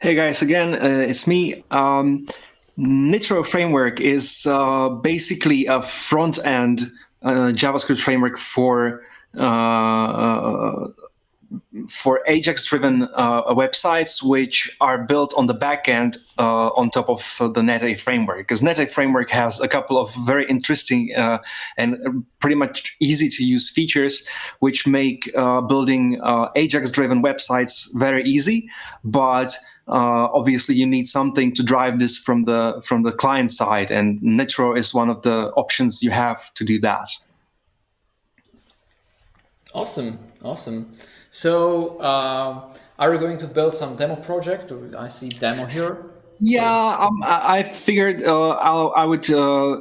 Hey guys, again, uh, it's me. Um, Nittro framework is uh, basically a front-end uh, JavaScript framework for uh, uh, for Ajax-driven uh, websites, which are built on the backend uh, on top of the Nette framework. Because Nette framework has a couple of very interesting and pretty much easy to use features, which make uh, building uh, Ajax-driven websites very easy. But uh, obviously, you need something to drive this from the from the client side, and Nittro is one of the options you have to do that. Awesome, awesome. So, uh, are you going to build some demo project? I see demo here. Yeah, um, I figured uh, i would. Uh,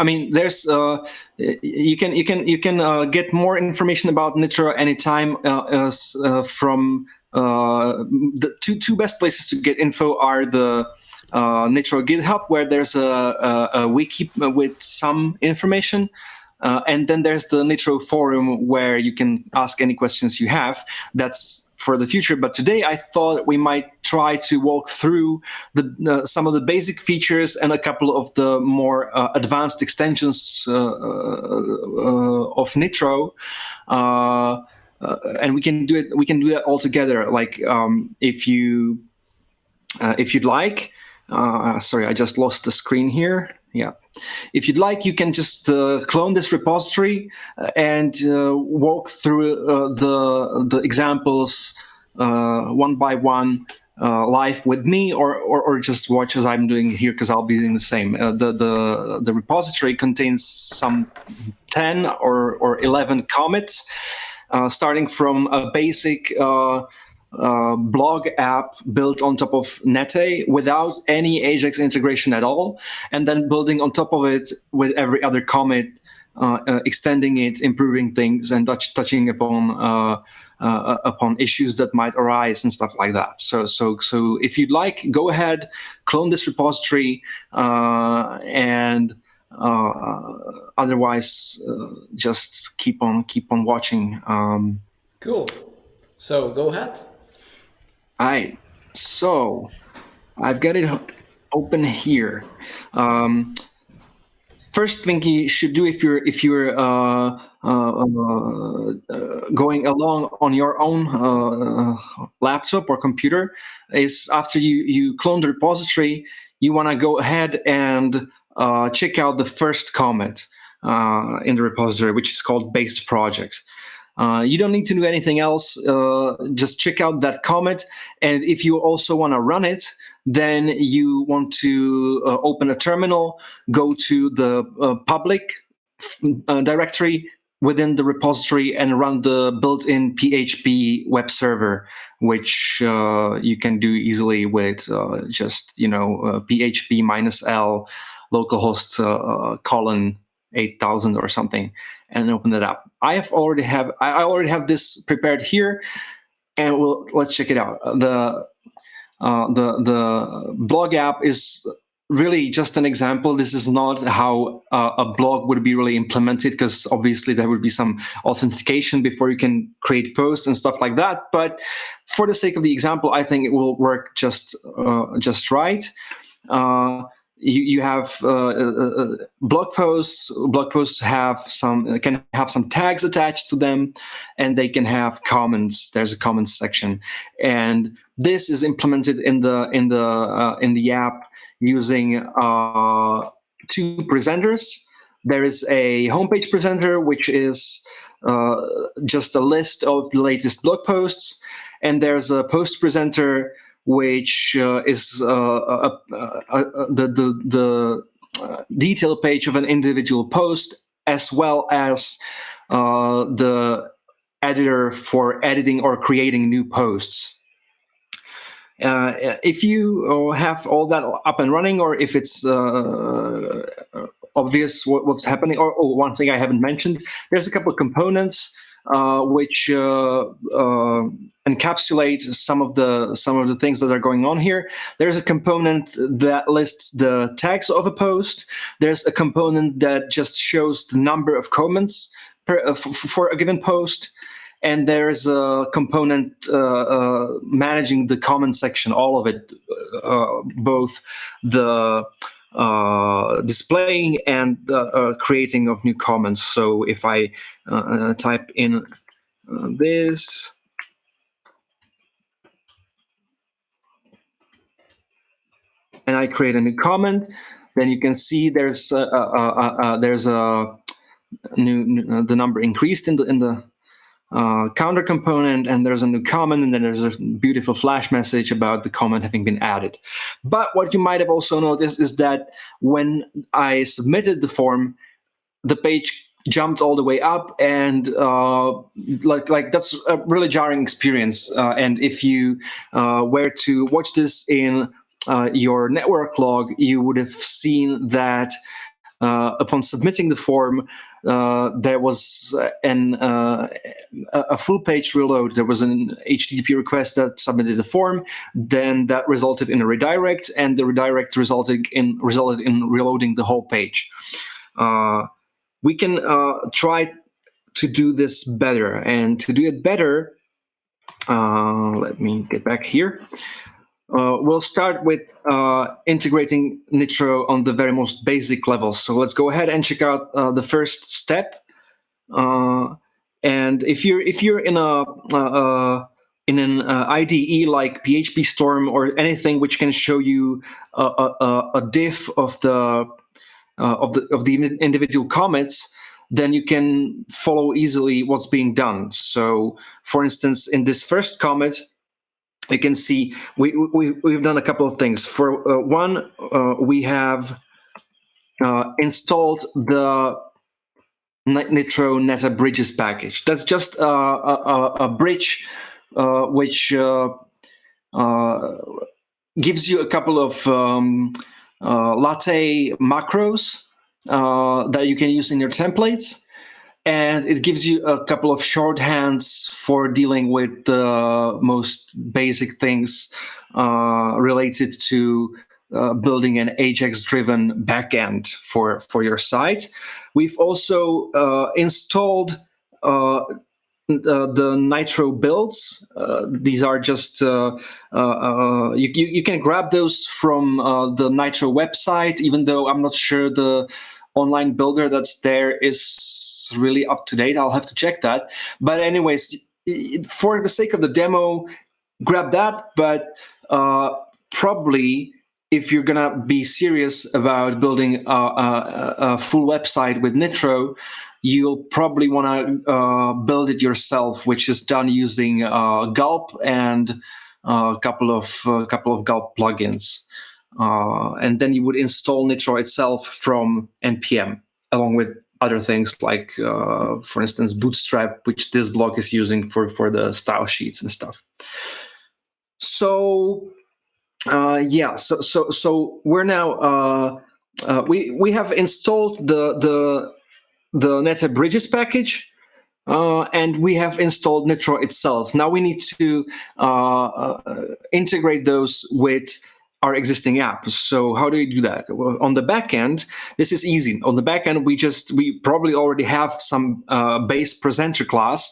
I mean, there's uh, you can you can you can uh, get more information about Nittro anytime uh, uh, the two two best places to get info are the Nittro GitHub, where there's a, a, a wiki with some information, uh, and then there's the Nittro forum where you can ask any questions you have. That's for the future. But today I thought we might try to walk through the, uh, some of the basic features and a couple of the more uh, advanced extensions uh, uh, of Nittro. Uh, and we can do it. We can do that all together. Like um, if you, if you'd like. sorry, I just lost the screen here. Yeah. If you'd like, you can just uh, clone this repository uh, and uh, walk through uh, the, the examples uh, one by one uh, live with me or, or, or, just watch as I'm doing here because I'll be doing the same. the, the, the repository contains some 10 or, or 11 commits, starting from a basic uh, blog app built on top of Nette without any Ajax integration at all, and then building on top of it with every other commit, uh, uh, extending it, improving things, and touch, touching upon uh, uh, upon issues that might arise and stuff like that. So, so, so if you'd like, go ahead, clone this repository, uh, and otherwise, just keep on keep on watching. Um, cool. So go ahead. All right, so I've got it open here. Um, first thing you should do if you're if you're uh, uh, uh, going along on your own uh, laptop or computer is after you you clone the repository, you want to go ahead and uh, check out the first comment uh, in the repository, which is called base project. Uh, you don't need to do anything else. Uh, just check out that comment. And if you also want to run it, then you want to uh, open a terminal, go to the uh, public uh, directory within the repository and run the built-in PHP web server, which you can do easily with just, you know, PHP minus L localhost colon 8000 or something and open it up. I have already have I already have this prepared here, and we'll let's check it out. The uh, the the blog app is really just an example. This is not how uh, a blog would be really implemented because obviously there would be some authentication before you can create posts and stuff like that. But for the sake of the example, I think it will work just uh, just right. Uh, you, you have uh, uh, uh, blog posts. Blog posts have some can have some tags attached to them, and they can have comments. There's a comments section, and this is implemented in the in the uh, in the app using uh, two presenters. There is a homepage presenter, which is uh, just a list of the latest blog posts, and there's a post presenter which uh, is uh, the the, the uh, detail page of an individual post, as well as uh, the editor for editing or creating new posts. Uh, if you uh, have all that up and running, or if it's obvious what, what's happening, or oh, one thing I haven't mentioned, there's a couple of components uh, which uh, uh, encapsulate some of the some of the things that are going on here. There's a component that lists the tags of a post. There's a component that just shows the number of comments per, for a given post. and there's a component uh, uh, managing the comment section, all of it, uh, both the uh, displaying and the uh, creating of new comments. So if I uh, type in this, and I create a new comment, then you can see there's a, there's a new, new, the number increased in the in the uh, counter component and there's a new comment and then there's a beautiful flash message about the comment having been added. But what you might have also noticed is that when I submitted the form, the page jumped all the way up and uh, like like that's a really jarring experience. Uh, and if you uh, were to watch this in uh, your network log, you would have seen that uh, upon submitting the form, there was an uh, a full page reload. There was an HTTP request that submitted the form. Then that resulted in a redirect, and the redirect resulted in resulted in reloading the whole page. Uh, we can uh, try to do this better, and to do it better, uh, let me get back here. Uh, we'll start with uh, integrating Nittro on the very most basic level. So let's go ahead and check out uh, the first step. Uh, and if you're if you're in a uh, uh, in an IDE like PHP Storm or anything which can show you a, a, a diff of the of the of the individual commits, then you can follow easily what's being done. So, for instance, in this first commit, you can see we, we, we've done a couple of things. For uh, one, uh, we have uh, installed the Nittro Nette Bridges package. That's just uh, a, a, a bridge uh, which uh, gives you a couple of um, latte macros that you can use in your templates and it gives you a couple of shorthands for dealing with the most basic things uh, related to uh, building an Ajax-driven backend for for your site. We've also uh, installed uh, the Nittro builds. Uh, these are just uh, you, you, you can grab those from the Nittro website, even though I'm not sure the online builder that's there is really up to date. I'll have to check that. But anyways, for the sake of the demo, grab that. But uh, probably if you're gonna be serious about building a, a, a full website with Nittro, you'll probably want to uh, build it yourself, which is done using uh, Gulp and uh, a couple of a couple of Gulp plugins. Uh, and then you would install Nittro itself from npm, along with other things like, uh, for instance, Bootstrap, which this blog is using for, for the style sheets and stuff. So uh, yeah, so so so we're now uh, uh, we we have installed the the the Nette Bridges package, uh, and we have installed Nittro itself. Now we need to uh, uh, integrate those with our existing apps. So how do you do that? Well, on the back end, this is easy. On the back end, we just we probably already have some uh, base presenter class,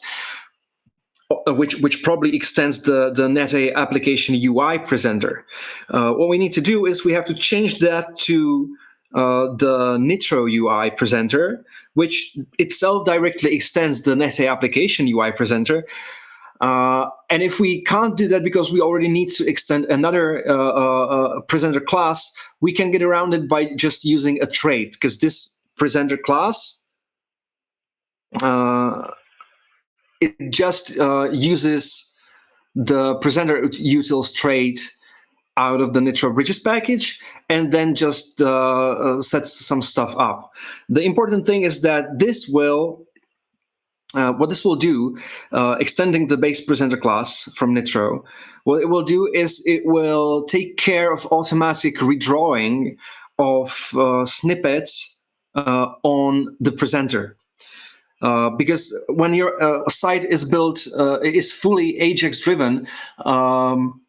uh, which which probably extends the the Nette application UI presenter. Uh, what we need to do is we have to change that to uh, the Nittro UI presenter, which itself directly extends the Nette application UI presenter. Uh, and if we can't do that because we already need to extend another uh, uh, uh, presenter class, we can get around it by just using a trait, because this presenter class, uh, it just uh, uses the presenter utils trait out of the Nittro Bridges package and then just sets some stuff up. The important thing is that this will uh, what this will do, uh, extending the base presenter class from Nittro, what it will do is it will take care of automatic redrawing of uh, snippets uh, on the presenter. Uh, because when your site is built, is fully Ajax driven, um,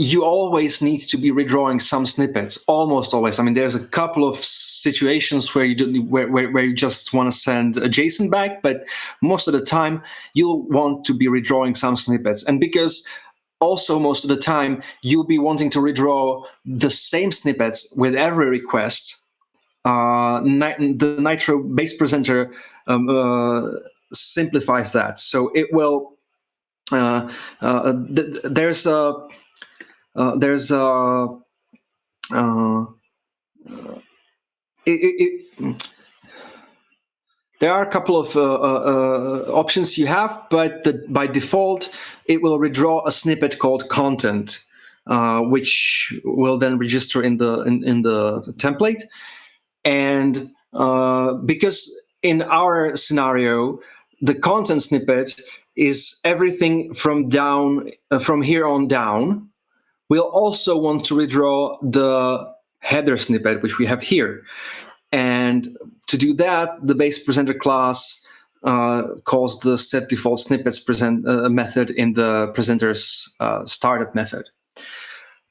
you always need to be redrawing some snippets, almost always. I mean, there's a couple of situations where you do, where, where, where you just want to send a JSON back, but most of the time you'll want to be redrawing some snippets. And because also most of the time you'll be wanting to redraw the same snippets with every request, uh, the Nittro base presenter um, uh, simplifies that. So it will, uh, uh th there's a, there's a, uh, it, it, it, there are a couple of uh, uh, options you have, but the, by default, it will redraw a snippet called content, uh, which will then register in the in, in the template. And because in our scenario, the content snippet is everything from down uh, from here on down. We'll also want to redraw the header snippet, which we have here. And to do that, the base presenter class uh, calls the set default snippets present uh, method in the presenter's uh, startup method.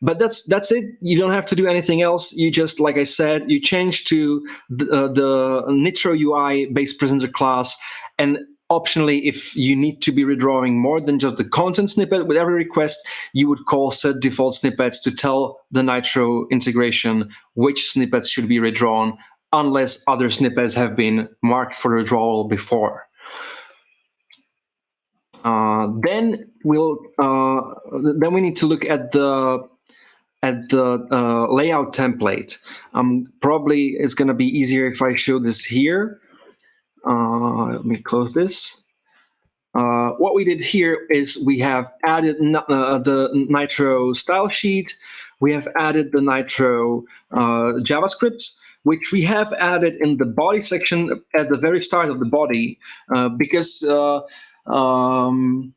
But that's that's it. You don't have to do anything else. You just, like I said, you change to the, uh, the Nittro UI base presenter class, and Optionally, if you need to be redrawing more than just the content snippet with every request, you would call set default snippets to tell the Nittro integration which snippets should be redrawn unless other snippets have been marked for withdrawal before. Uh, then we'll uh, then we need to look at the at the uh, layout template. Um, probably it's going to be easier if I show this here. Uh, let me close this. Uh, what we did here is we have added uh, the Nittro style sheet. We have added the Nittro uh, JavaScripts, which we have added in the body section at the very start of the body uh, because uh, um,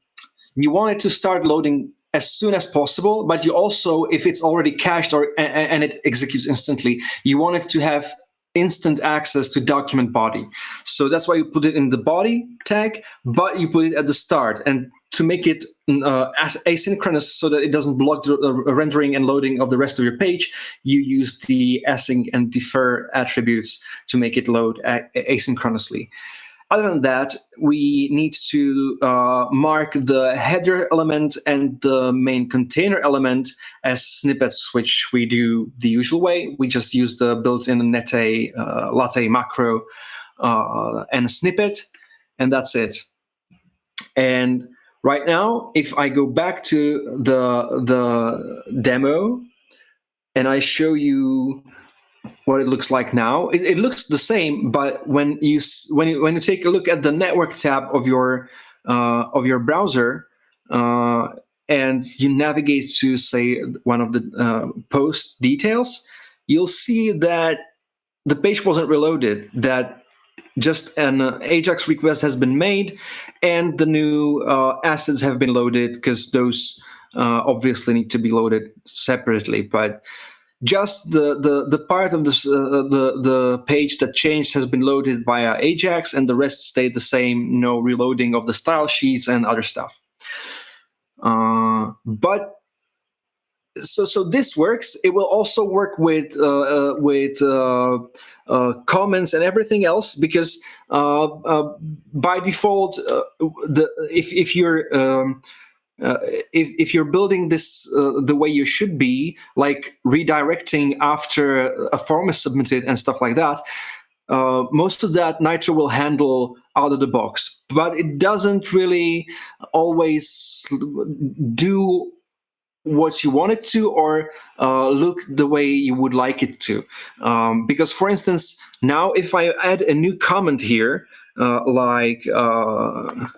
you want it to start loading as soon as possible, but you also, if it's already cached or and, and it executes instantly, you want it to have instant access to document body. So that's why you put it in the body tag, but you put it at the start. And to make it uh, as asynchronous so that it doesn't block the uh, rendering and loading of the rest of your page, you use the async and defer attributes to make it load asynchronously. Other than that, we need to uh, mark the header element and the main container element as snippets, which we do the usual way. We just use the built-in Nette uh, latte macro uh, and a snippet, and that's it. And right now, if I go back to the, the demo and I show you what it looks like now. It, it, looks the same, but when you when you when you take a look at the network tab of your uh, of your browser uh, and you navigate to say one of the uh, post details, you'll see that the page wasn't reloaded. That just an uh, Ajax request has been made, and the new uh, assets have been loaded because those uh, obviously need to be loaded separately, but just the the the part of uh, the the page that changed has been loaded via Ajax, and the rest stayed the same. No reloading of the style sheets and other stuff. Uh, but so so this works. It will also work with uh, uh with uh, uh, comments and everything else because uh by default, the if if you're um, uh, if, if you're building this uh, the way you should be, like redirecting after a form is submitted and stuff like that, uh, most of that Nittro will handle out of the box. But it doesn't really always do what you want it to or uh, look the way you would like it to. Um, because, for instance, now if I add a new comment here, uh, like uh,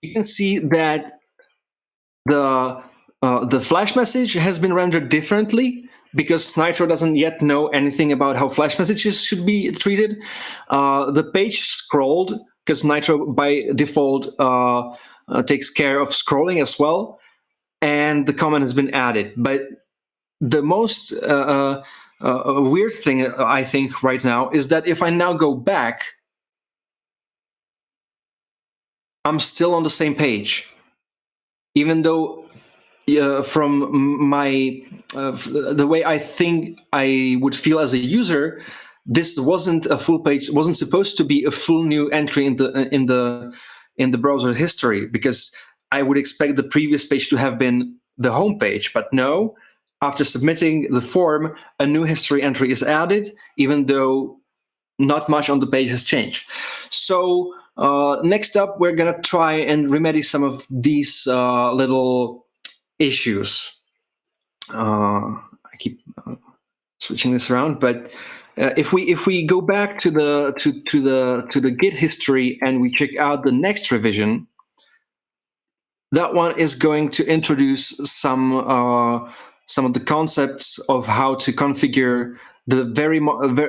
you can see that the uh, the flash message has been rendered differently because Nittro doesn't yet know anything about how flash messages should be treated. Uh, the page scrolled because Nittro by default uh, uh, takes care of scrolling as well, and the comment has been added. But the most uh, weird thing I think right now is that if I now go back, I'm still on the same page, even though uh, from my uh, the way I think I would feel as a user, this wasn't a full page. wasn't supposed to be a full new entry in the in the in the browser history because I would expect the previous page to have been the home page. But no, after submitting the form, a new history entry is added, even though not much on the page has changed. So uh, next up, we're gonna try and remedy some of these uh, little issues. Uh, I keep uh, switching this around, but uh, if we if we go back to the to to the to the Git history and we check out the next revision, that one is going to introduce some uh, some of the concepts of how to configure the very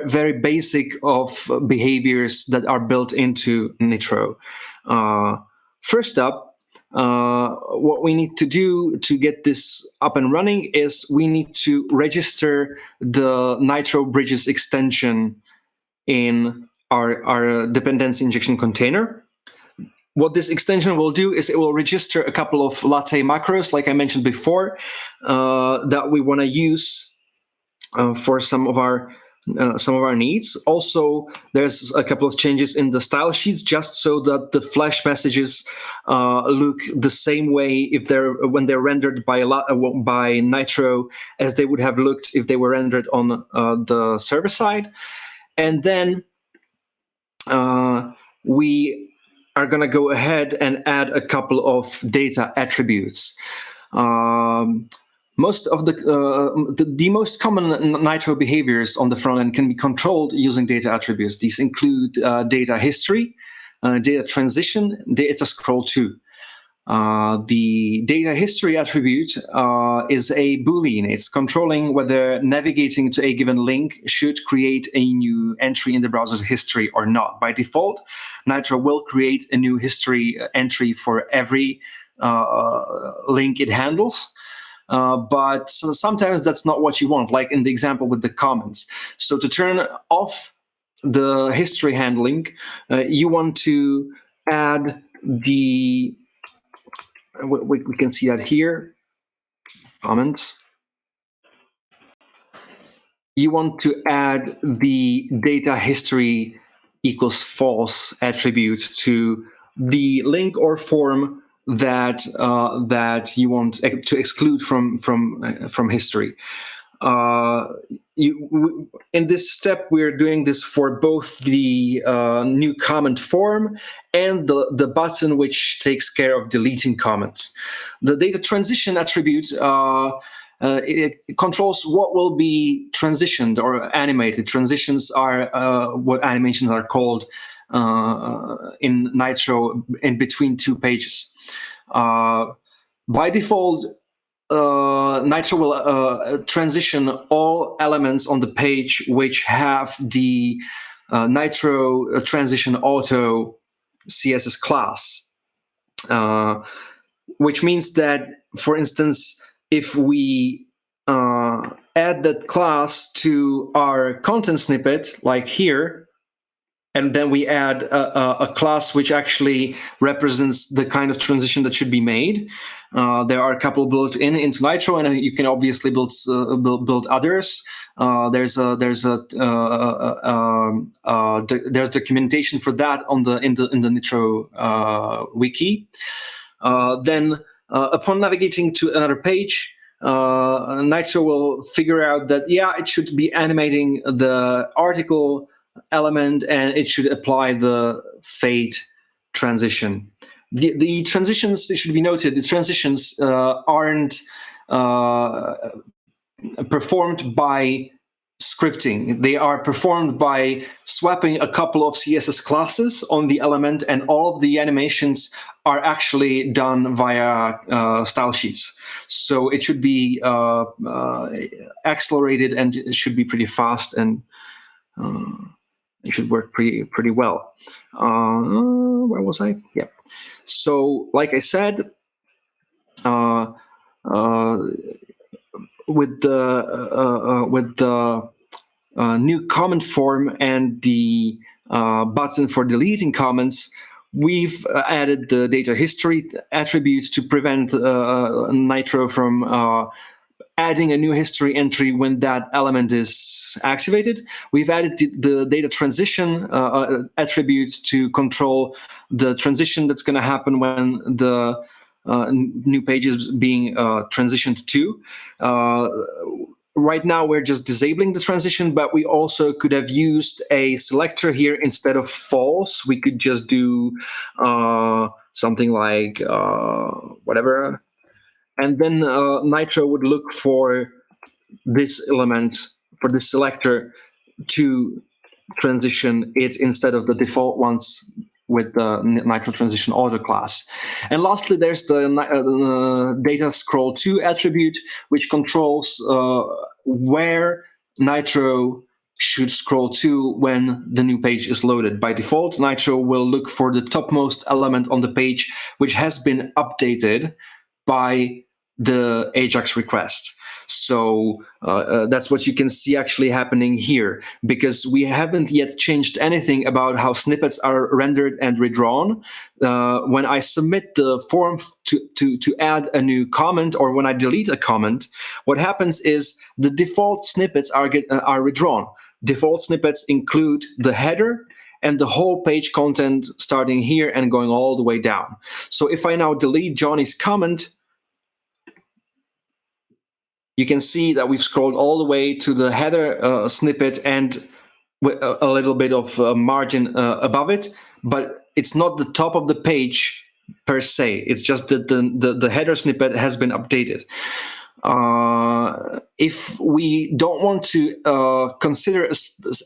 very basic of behaviors that are built into Nittro. Uh, first up, uh, what we need to do to get this up and running is we need to register the Nittro Bridges extension in our, our dependency injection container. What this extension will do is it will register a couple of latte macros, like I mentioned before, uh, that we want to use uh, for some of our uh, some of our needs. Also, there's a couple of changes in the style sheets just so that the flash messages uh, look the same way if they're when they're rendered by a lot, uh, by Nittro as they would have looked if they were rendered on uh, the server side. And then uh, we are going to go ahead and add a couple of data attributes. Um, most of the, uh, the, the most common Nittro behaviors on the front end can be controlled using data attributes. These include uh, data history, uh, data transition, data scroll to. Uh, the data history attribute uh, is a boolean. It's controlling whether navigating to a given link should create a new entry in the browser's history or not. By default, Nittro will create a new history entry for every uh, link it handles. Uh, but sometimes that's not what you want, like in the example with the comments. So to turn off the history handling, uh, you want to add the, we, we can see that here, comments. You want to add the data history equals false attribute to the link or form that uh, that you want to exclude from from uh, from history. Uh, you, in this step, we're doing this for both the uh, new comment form and the, the button which takes care of deleting comments. The data transition attribute uh, uh, it, it, controls what will be transitioned or animated. Transitions are uh, what animations are called in Nittro in between two pages. Uh, by default, uh, Nittro will uh, transition all elements on the page which have the uh, Nittro transition auto CSS class, uh, which means that, for instance, if we uh, add that class to our content snippet, like here, and then we add a, a, class which actually represents the kind of transition that should be made. Uh, there are a couple built in into Nittro, and you can obviously build uh, build, build, others. Uh, there's a there's a uh, uh, um, uh, there's documentation for that on the in the in the Nittro wiki. then, upon navigating to another page, Nittro will figure out that yeah, it should be animating the article element and it should apply the fade transition. The, the transitions, it should be noted, the transitions uh, aren't uh, performed by scripting. They are performed by swapping a couple of CSS classes on the element and all of the animations are actually done via uh, style sheets. So it should be uh, uh, accelerated and it should be pretty fast and uh, it should work pretty pretty well. Uh, where was I? Yeah. So, like I said, uh, uh, with the uh, uh, with the uh, new comment form and the uh, button for deleting comments, we've added the data history attributes to prevent Nittro from adding a new history entry when that element is activated. We've added the data transition uh, uh, attribute to control the transition that's going to happen when the uh, new page is being uh, transitioned to. Uh, right now, we're just disabling the transition, but we also could have used a selector here instead of false. We could just do uh, something like whatever and then uh, Nittro would look for this element, for this selector to transition it instead of the default ones with the Nittro Transition Auto class. And lastly, there's the uh, data scroll to attribute, which controls uh, where Nittro should scroll to when the new page is loaded. By default, Nittro will look for the topmost element on the page, which has been updated by the Ajax request. So uh, uh, that's what you can see actually happening here, because we haven't yet changed anything about how snippets are rendered and redrawn. Uh, when I submit the form to, to, to add a new comment or when I delete a comment, what happens is the default snippets are, get, uh, are redrawn. Default snippets include the header and the whole page content starting here and going all the way down. So if I now delete Johnny's comment, you can see that we've scrolled all the way to the header uh, snippet and a, little bit of uh, margin uh, above it, but it's not the top of the page per se. It's just that the, the, the header snippet has been updated. Uh, if we don't want to uh, consider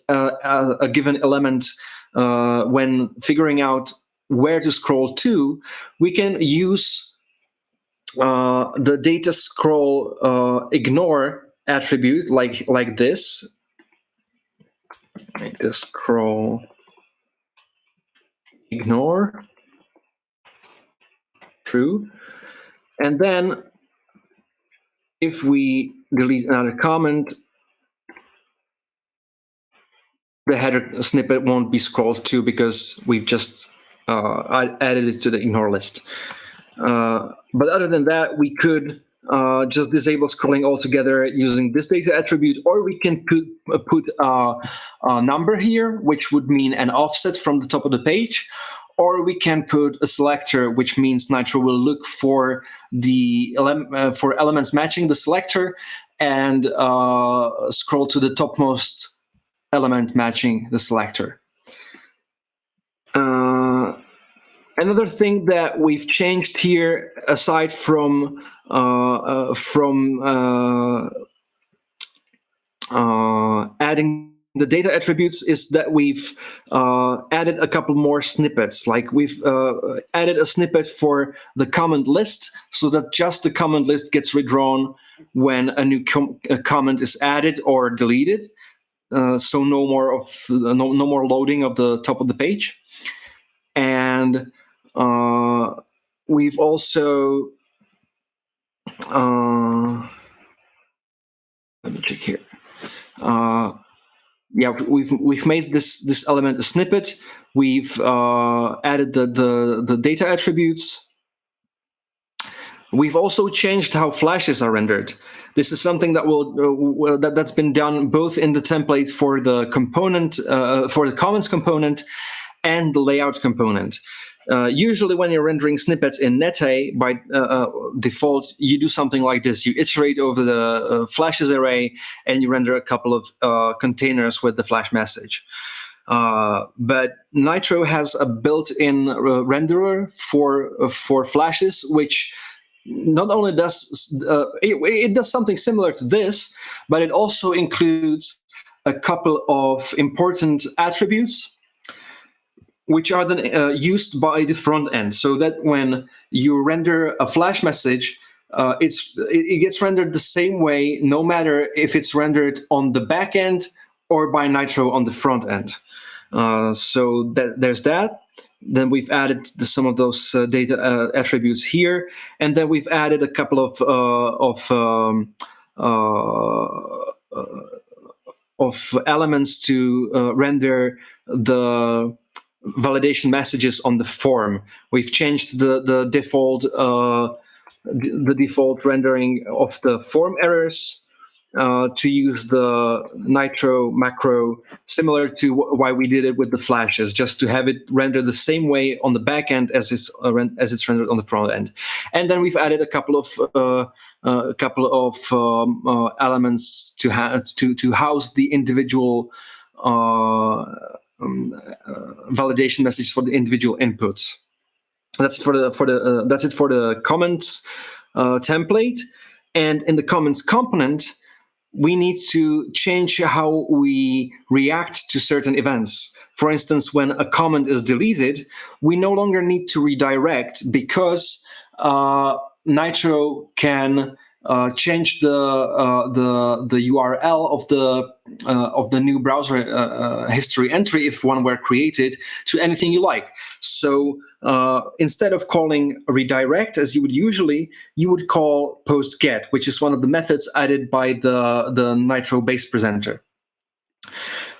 a, a, a, given element uh, when figuring out where to scroll to, we can use uh, the data scroll uh, ignore attribute like like this. Make this scroll ignore true, and then if we delete another comment, the header snippet won't be scrolled to because we've just uh, added it to the ignore list. Uh, but other than that, we could uh, just disable scrolling altogether using this data attribute, or we can put, uh, put uh, a number here, which would mean an offset from the top of the page, or we can put a selector, which means Nittro will look for the ele uh, for elements matching the selector and uh, scroll to the topmost element matching the selector. Uh, Another thing that we've changed here, aside from uh, uh, from uh, uh adding the data attributes, is that we've uh, added a couple more snippets. Like we've uh, added a snippet for the comment list, so that just the comment list gets redrawn when a new com a comment is added or deleted. so no more of no, no more loading of the top of the page, and uh, we've also uh, let me check here. Uh, yeah, we've we've made this this element a snippet. We've uh, added the, the the data attributes. We've also changed how flashes are rendered. This is something that will uh, that that's been done both in the template for the component uh, for the comments component and the layout component. Uh, usually when you're rendering snippets in Nette, by uh, uh, default, you do something like this. You iterate over the uh, flashes array and you render a couple of uh, containers with the flash message. but Nittro has a built-in renderer for, for flashes, which not only does it, it does something similar to this, but it also includes a couple of important attributes which are then uh, used by the front end so that when you render a flash message, uh, it's it gets rendered the same way no matter if it's rendered on the back end or by Nittro on the front end. Uh, so that, there's that. Then we've added the, some of those uh, data uh, attributes here, and then we've added a couple of uh, of um, of elements to render the validation messages on the form. We've changed the the default uh, the default rendering of the form errors uh, to use the Nittro macro, similar to why we did it with the flashes, just to have it render the same way on the back end as it's uh, as it's rendered on the front end. And then we've added a couple of uh, uh a couple of um, uh, elements to to to house the individual. Uh, um, validation message for the individual inputs. That's it for the for the that's it for the comments template. And in the comments component, we need to change how we react to certain events. For instance, when a comment is deleted, we no longer need to redirect because uh, Nittro can uh, change the uh, the the URL of the uh, of the new browser uh, uh, history entry if one were created to anything you like. So uh, instead of calling redirect as you would usually, you would call post get, which is one of the methods added by the the Nittro base presenter.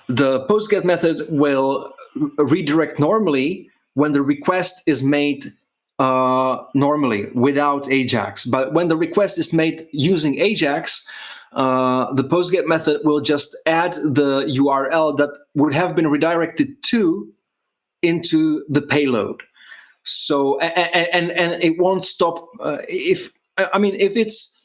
The post get method will redirect normally when the request is made uh, normally without Ajax. But when the request is made using Ajax, uh, the PostGet method will just add the URL that would have been redirected to into the payload. So and and, and it won't stop uh, if I mean if it's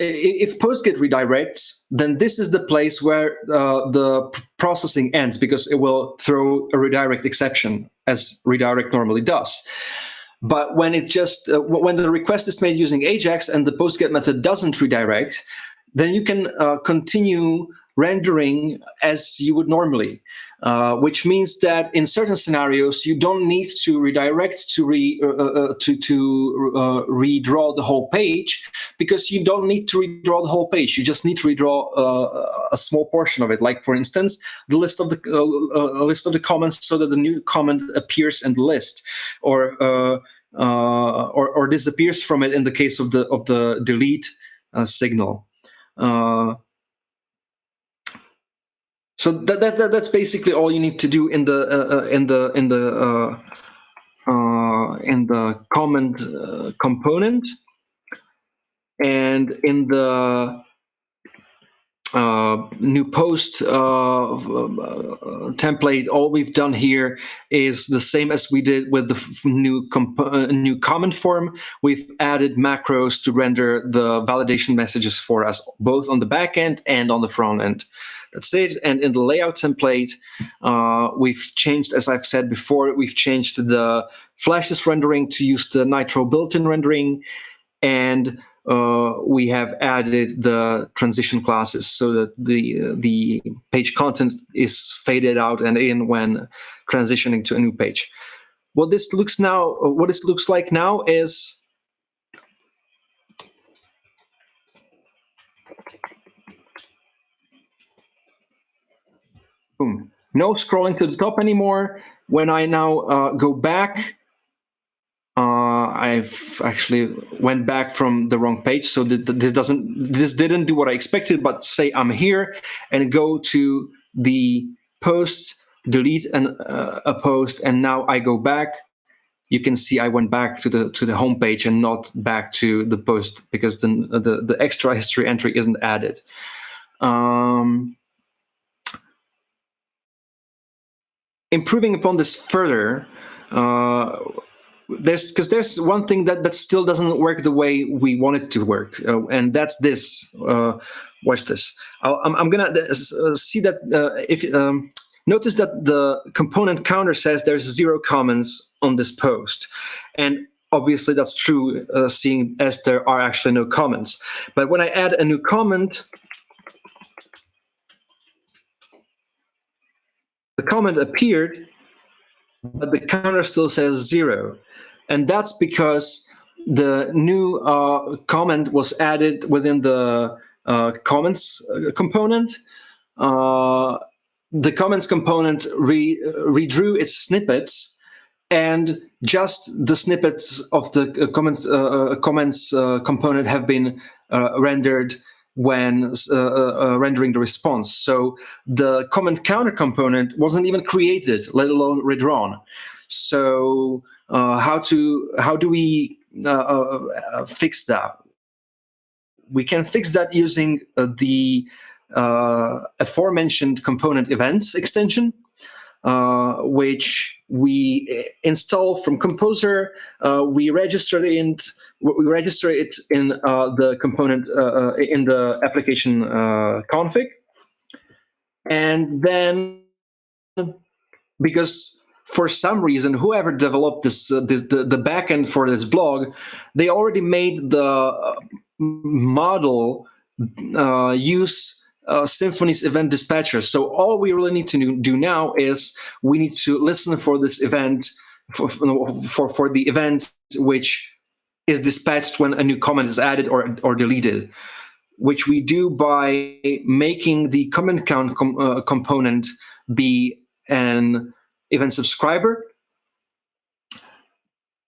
if PostGet redirects, then this is the place where uh, the processing ends because it will throw a redirect exception as redirect normally does. But when it just uh, when the request is made using Ajax and the postget method doesn't redirect, then you can uh, continue rendering as you would normally, uh, which means that in certain scenarios you don't need to redirect to re uh, uh, uh to to uh, redraw the whole page because you don't need to redraw the whole page. You just need to redraw uh, a small portion of it. Like for instance, the list of the list of the comments so that the new comment appears in the list, or or, or disappears from it in the case of the of the delete signal. Uh, so that, that, that, that's basically all you need to do in the uh, uh in the in the uh, uh, in the comment uh, component, and in the new post template, all we've done here is the same as we did with the new new comment form. We've added macros to render the validation messages for us, both on the back end and on the front end. That's it. And in the layout template, uh, we've changed, as I've said before, we've changed the flashes rendering to use the Nittro built-in rendering and uh, we have added the transition classes so that the the page content is faded out and in when transitioning to a new page. What this looks now, what this looks like now is boom, no scrolling to the top anymore. When I now uh, go back uh, I've actually went back from the wrong page. So this doesn't, this didn't do what I expected, but say I'm here and go to the post, delete an, uh, a post, and now I go back. You can see I went back to the to the home page and not back to the post because the the, the extra history entry isn't added. Um, improving upon this further, uh, there's because there's one thing that that still doesn't work the way we want it to work, uh, and that's this. Uh, watch this. i am I'm gonna uh, uh, see that uh, if um, notice that the component counter says there's zero comments on this post, and obviously that's true, seeing as there are actually no comments. But when I add a new comment, the comment appeared, but the counter still says zero. And that's because the new uh, comment was added within the uh, comments uh, component. Uh, the comments component re redrew its snippets and just the snippets of the uh, comments, uh, comments component have been rendered when uh, uh, uh, rendering the response. So the comment counter component wasn't even created, let alone redrawn. So uh, how to how do we uh, fix that? We can fix that using the aforementioned component events extension uh, which we install from Composer. Uh, we register it. We register it in uh, the component uh, uh, in the application uh, config, and then because for some reason, whoever developed this, this the, the backend for this blog, they already made the model use uh, Symfony's event dispatcher. So all we really need to do now is we need to listen for this event, for, for, for the event which is dispatched when a new comment is added or, or deleted, which we do by making the comment count com uh, component be an event subscriber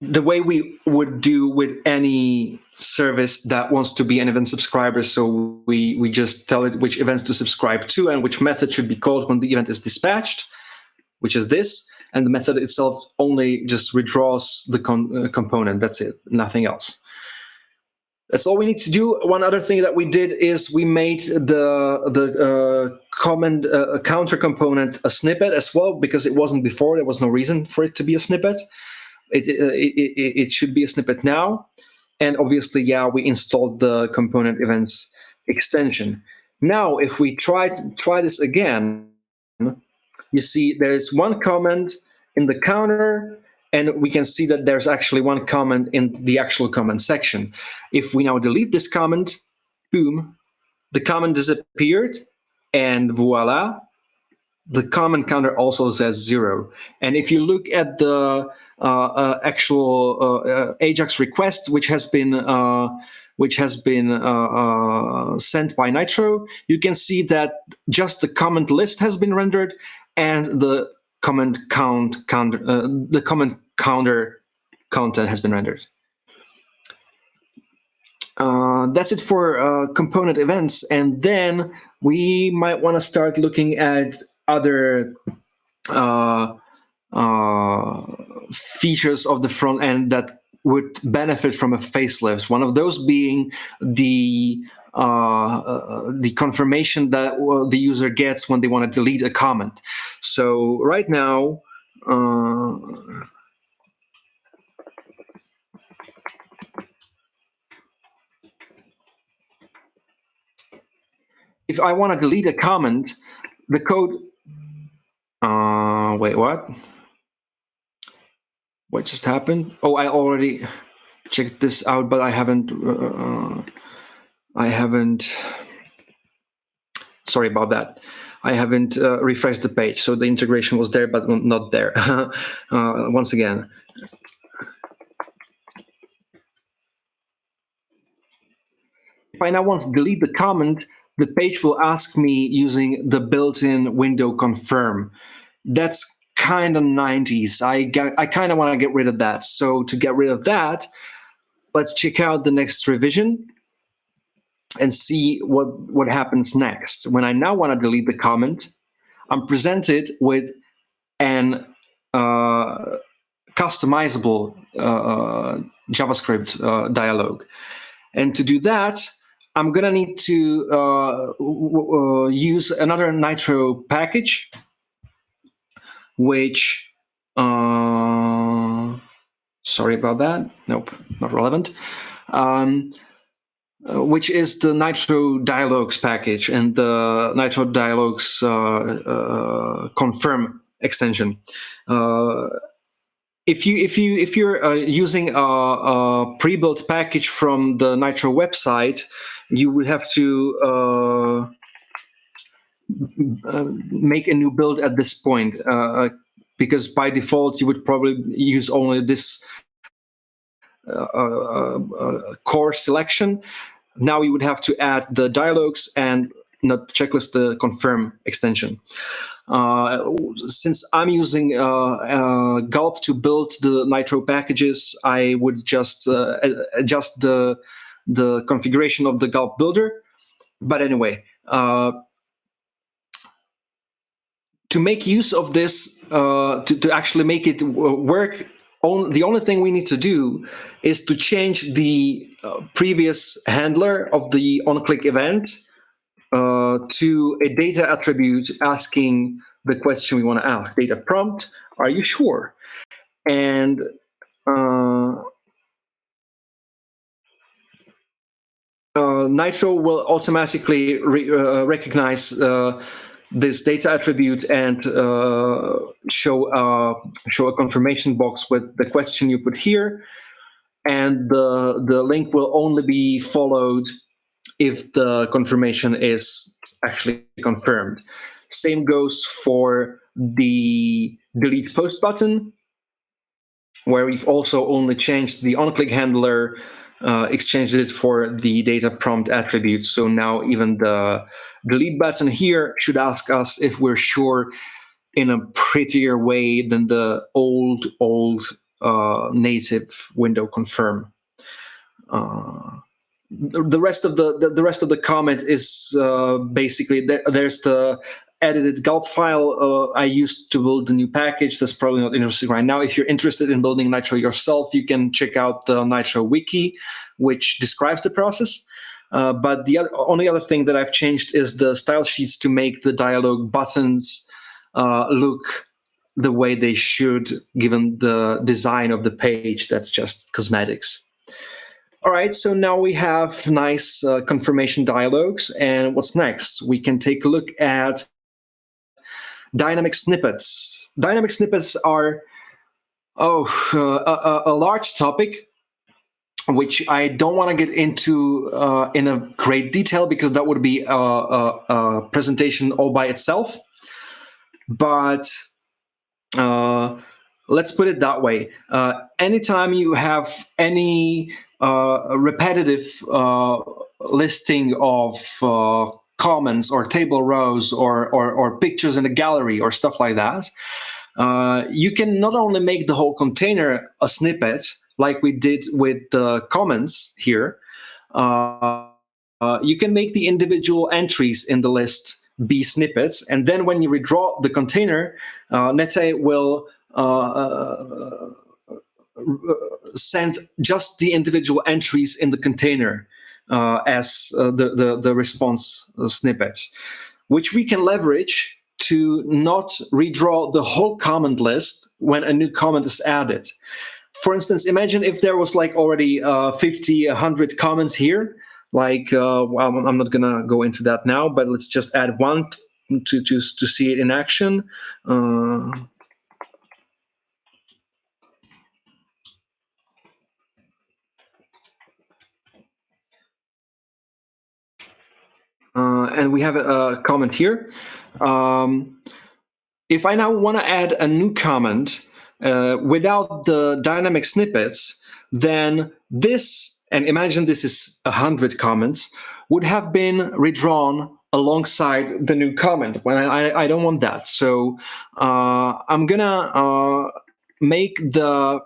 the way we would do with any service that wants to be an event subscriber. So we, we just tell it which events to subscribe to and which method should be called when the event is dispatched, which is this. And the method itself only just redraws the uh, component. That's it, nothing else. That's all we need to do. One other thing that we did is we made the the uh, comment uh, counter component a snippet as well because it wasn't before. There was no reason for it to be a snippet. It, uh, it, it, it should be a snippet now. And obviously, yeah, we installed the component events extension. Now, if we try to try this again, you see there's one comment in the counter, and we can see that there's actually one comment in the actual comment section. If we now delete this comment, boom, the comment disappeared, and voila, the comment counter also says zero. And if you look at the actual uh, Ajax request, which has been which has been sent by Nittro, you can see that just the comment list has been rendered and the comment count counter the comment counter content has been rendered. Uh, that's it for uh, component events. And then we might want to start looking at other uh, uh, features of the front end that would benefit from a facelift. One of those being the uh, uh, the confirmation that the user gets when they want to delete a comment. So right now, uh, if I want to delete a comment, the code. Uh, wait, what? What just happened? Oh, I already checked this out, but I haven't, uh, I haven't, sorry about that. I haven't uh, refreshed the page. So the integration was there, but not there. uh, once again. If I now want to delete the comment, the page will ask me using the built-in window confirm. That's kind of 90s. I, got, I kind of want to get rid of that. So to get rid of that, let's check out the next revision and see what, what happens next. When I now want to delete the comment, I'm presented with an uh, customizable uh, JavaScript uh, dialog. And to do that, I'm going to need to uh, uh, use another Nittro package which, uh, sorry about that, nope, not relevant, um, uh, which is the Nittro Dialogues package and the Nittro Dialogues uh, uh, confirm extension. Uh, if you if you if you're uh, using a, a pre-built package from the Nittro website, you would have to uh, make a new build at this point uh, because by default you would probably use only this uh, uh, uh, core selection. Now you would have to add the dialogues and not checklist the confirm extension. Uh, since I'm using uh, uh, Gulp to build the Nittro packages, I would just adjust the the configuration of the Gulp builder but anyway, uh, to make use of this, uh, to, to actually make it work, on, the only thing we need to do is to change the uh, previous handler of the onClick event uh, to a data attribute asking the question we want to ask. Data prompt, are you sure? And uh, uh, Nittro will automatically re uh, recognize uh, this data attribute and uh, show uh, show a confirmation box with the question you put here, and the the link will only be followed if the confirmation is actually confirmed. Same goes for the delete post button, where we've also only changed the on-click handler uh, exchanged it for the data prompt attribute. So now even the delete button here should ask us if we're sure in a prettier way than the old, old uh, native window confirm. Uh, the, rest of the, the, the rest of the comment is uh, basically there, there's the edited gulp file uh, I used to build the new package. That's probably not interesting right now. If you're interested in building Nittro yourself, you can check out the Nittro wiki, which describes the process. Uh, but the other, only other thing that I've changed is the style sheets to make the dialog buttons uh, look the way they should, given the design of the page. That's just cosmetics. All right, so now we have nice uh, confirmation dialogues. And what's next? We can take a look at dynamic snippets. Dynamic snippets are oh uh, a, a, large topic which I don't want to get into uh, in a great detail because that would be a, a, a presentation all by itself. But uh, let's put it that way. Uh, anytime you have any uh, repetitive uh, listing of comments or table rows or, or, or pictures in a gallery or stuff like that, uh, you can not only make the whole container a snippet, like we did with the comments here, uh, uh, you can make the individual entries in the list be snippets. And then when you redraw the container, uh, Nette will uh, uh, send just the individual entries in the container as uh, the, the, the response snippets, which we can leverage to not redraw the whole comment list when a new comment is added. For instance, imagine if there was like already uh, 50, 100 comments here, like, uh, well, I'm not gonna go into that now, but let's just add one to, to, to see it in action. Uh, and we have a, comment here. Um, if I now want to add a new comment uh, without the dynamic snippets, then this, and imagine this is 100 comments, would have been redrawn alongside the new comment when I, I don't want that. So uh, I'm gonna uh, make the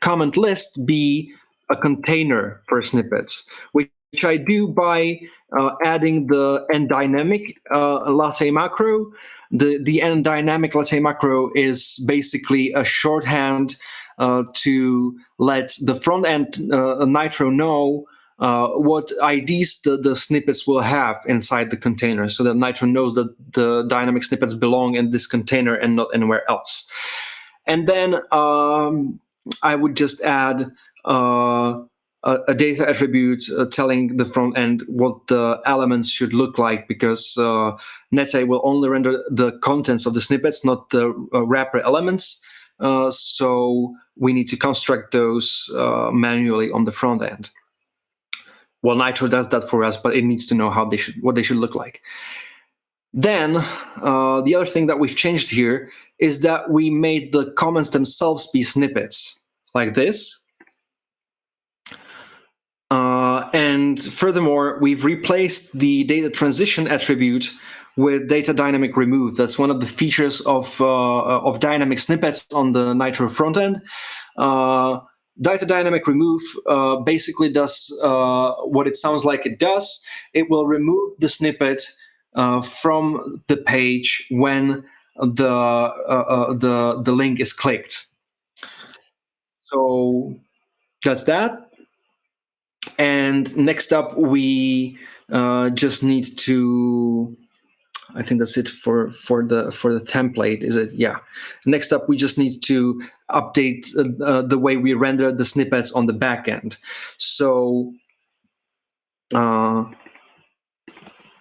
comment list be a container for snippets, which I do by uh, adding the end dynamic uh, latte macro. The, the end dynamic latte macro is basically a shorthand uh, to let the front end uh, Nittro know uh, what IDs the, the snippets will have inside the container so that Nittro knows that the dynamic snippets belong in this container and not anywhere else. And then um, I would just add uh, a, a data attribute uh, telling the front end what the elements should look like because uh, Nette will only render the contents of the snippets, not the uh, wrapper elements. Uh, so we need to construct those uh, manually on the front end. Well, Nittro does that for us, but it needs to know how they should, what they should look like. Then uh, the other thing that we've changed here is that we made the comments themselves be snippets like this. Uh, and furthermore, we've replaced the data transition attribute with data dynamic remove. That's one of the features of, uh, of dynamic snippets on the Nittro frontend. Uh, data dynamic remove uh, basically does uh, what it sounds like it does. It will remove the snippet uh, from the page when the the the link is clicked. So that's that. And next up, we uh, just need to I think that's it for for the for the template. Is it? Yeah. Next up, we just need to update uh, uh, the way we render the snippets on the back end. So uh,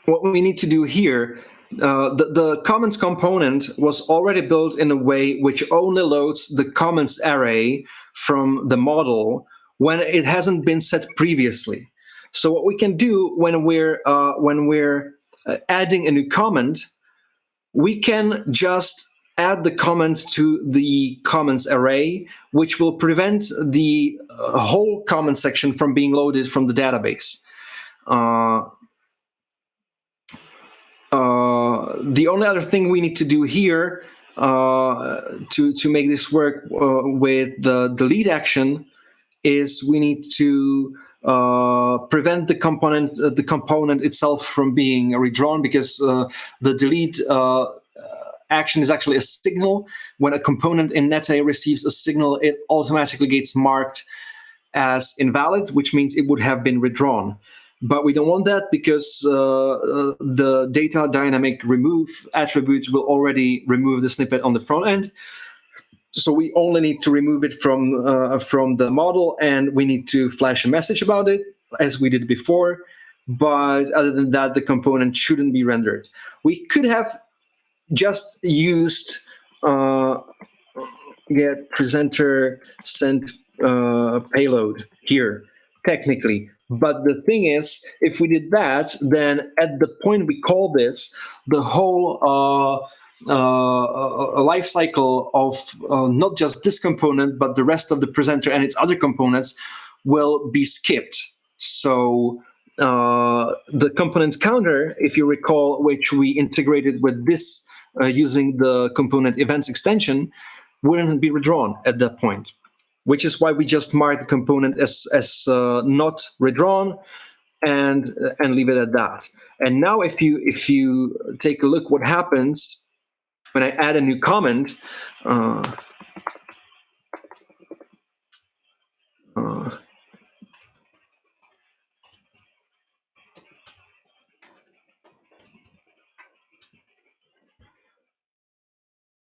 what we need to do here, uh, the, the comments component was already built in a way which only loads the comments array from the model when it hasn't been set previously. So what we can do when we're uh, when we're uh, adding a new comment, we can just add the comment to the comments array, which will prevent the uh, whole comment section from being loaded from the database. Uh, uh, the only other thing we need to do here uh, to, to make this work uh, with the delete action is we need to uh, prevent the component uh, the component itself from being redrawn because uh, the delete uh, action is actually a signal. When a component in Nette receives a signal, it automatically gets marked as invalid, which means it would have been redrawn. But we don't want that because uh, uh, the data dynamic remove attribute will already remove the snippet on the front end. So we only need to remove it from uh, from the model, and we need to flash a message about it, as we did before. But other than that, the component shouldn't be rendered. We could have just used uh, get presenter sent uh, payload here, technically. But the thing is, if we did that, then at the point we call this, the whole uh, uh, life cycle of uh, not just this component, but the rest of the presenter and its other components will be skipped. So uh, the component counter, if you recall, which we integrated with this uh, using the component events extension, wouldn't be redrawn at that point, which is why we just mark the component as, as uh, not redrawn and, and leave it at that. And now if you, if you take a look what happens when I add a new comment, uh, uh,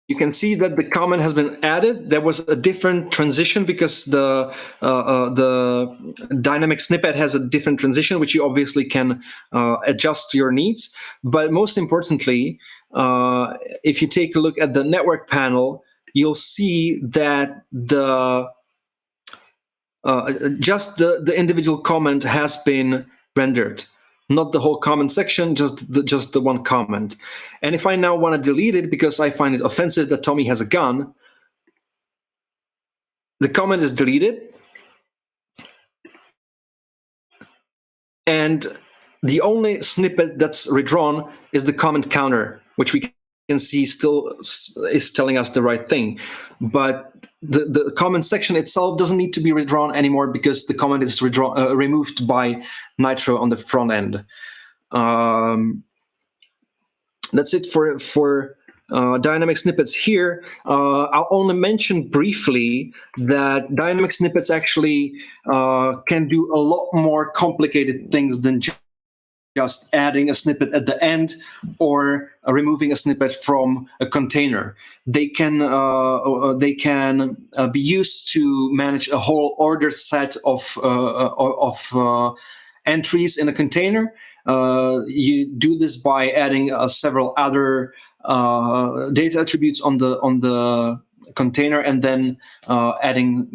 you can see that the comment has been added. There was a different transition because the uh, uh, the dynamic snippet has a different transition, which you obviously can uh, adjust to your needs. But most importantly, uh, if you take a look at the network panel, you'll see that the uh, just the, the individual comment has been rendered, not the whole comment section, just the, just the one comment. And if I now want to delete it because I find it offensive that Tommy has a gun, the comment is deleted. And the only snippet that's redrawn is the comment counter which we can see still is telling us the right thing. But the, the comment section itself doesn't need to be redrawn anymore because the comment is redrawn, uh, removed by Nittro on the front end. Um, that's it for, for uh, dynamic snippets here. Uh, I'll only mention briefly that dynamic snippets actually uh, can do a lot more complicated things than just adding a snippet at the end or uh, removing a snippet from a container. They can uh, uh they can uh, be used to manage a whole ordered set of uh, of entries in a container. you do this by adding several other data attributes on the on the container and then adding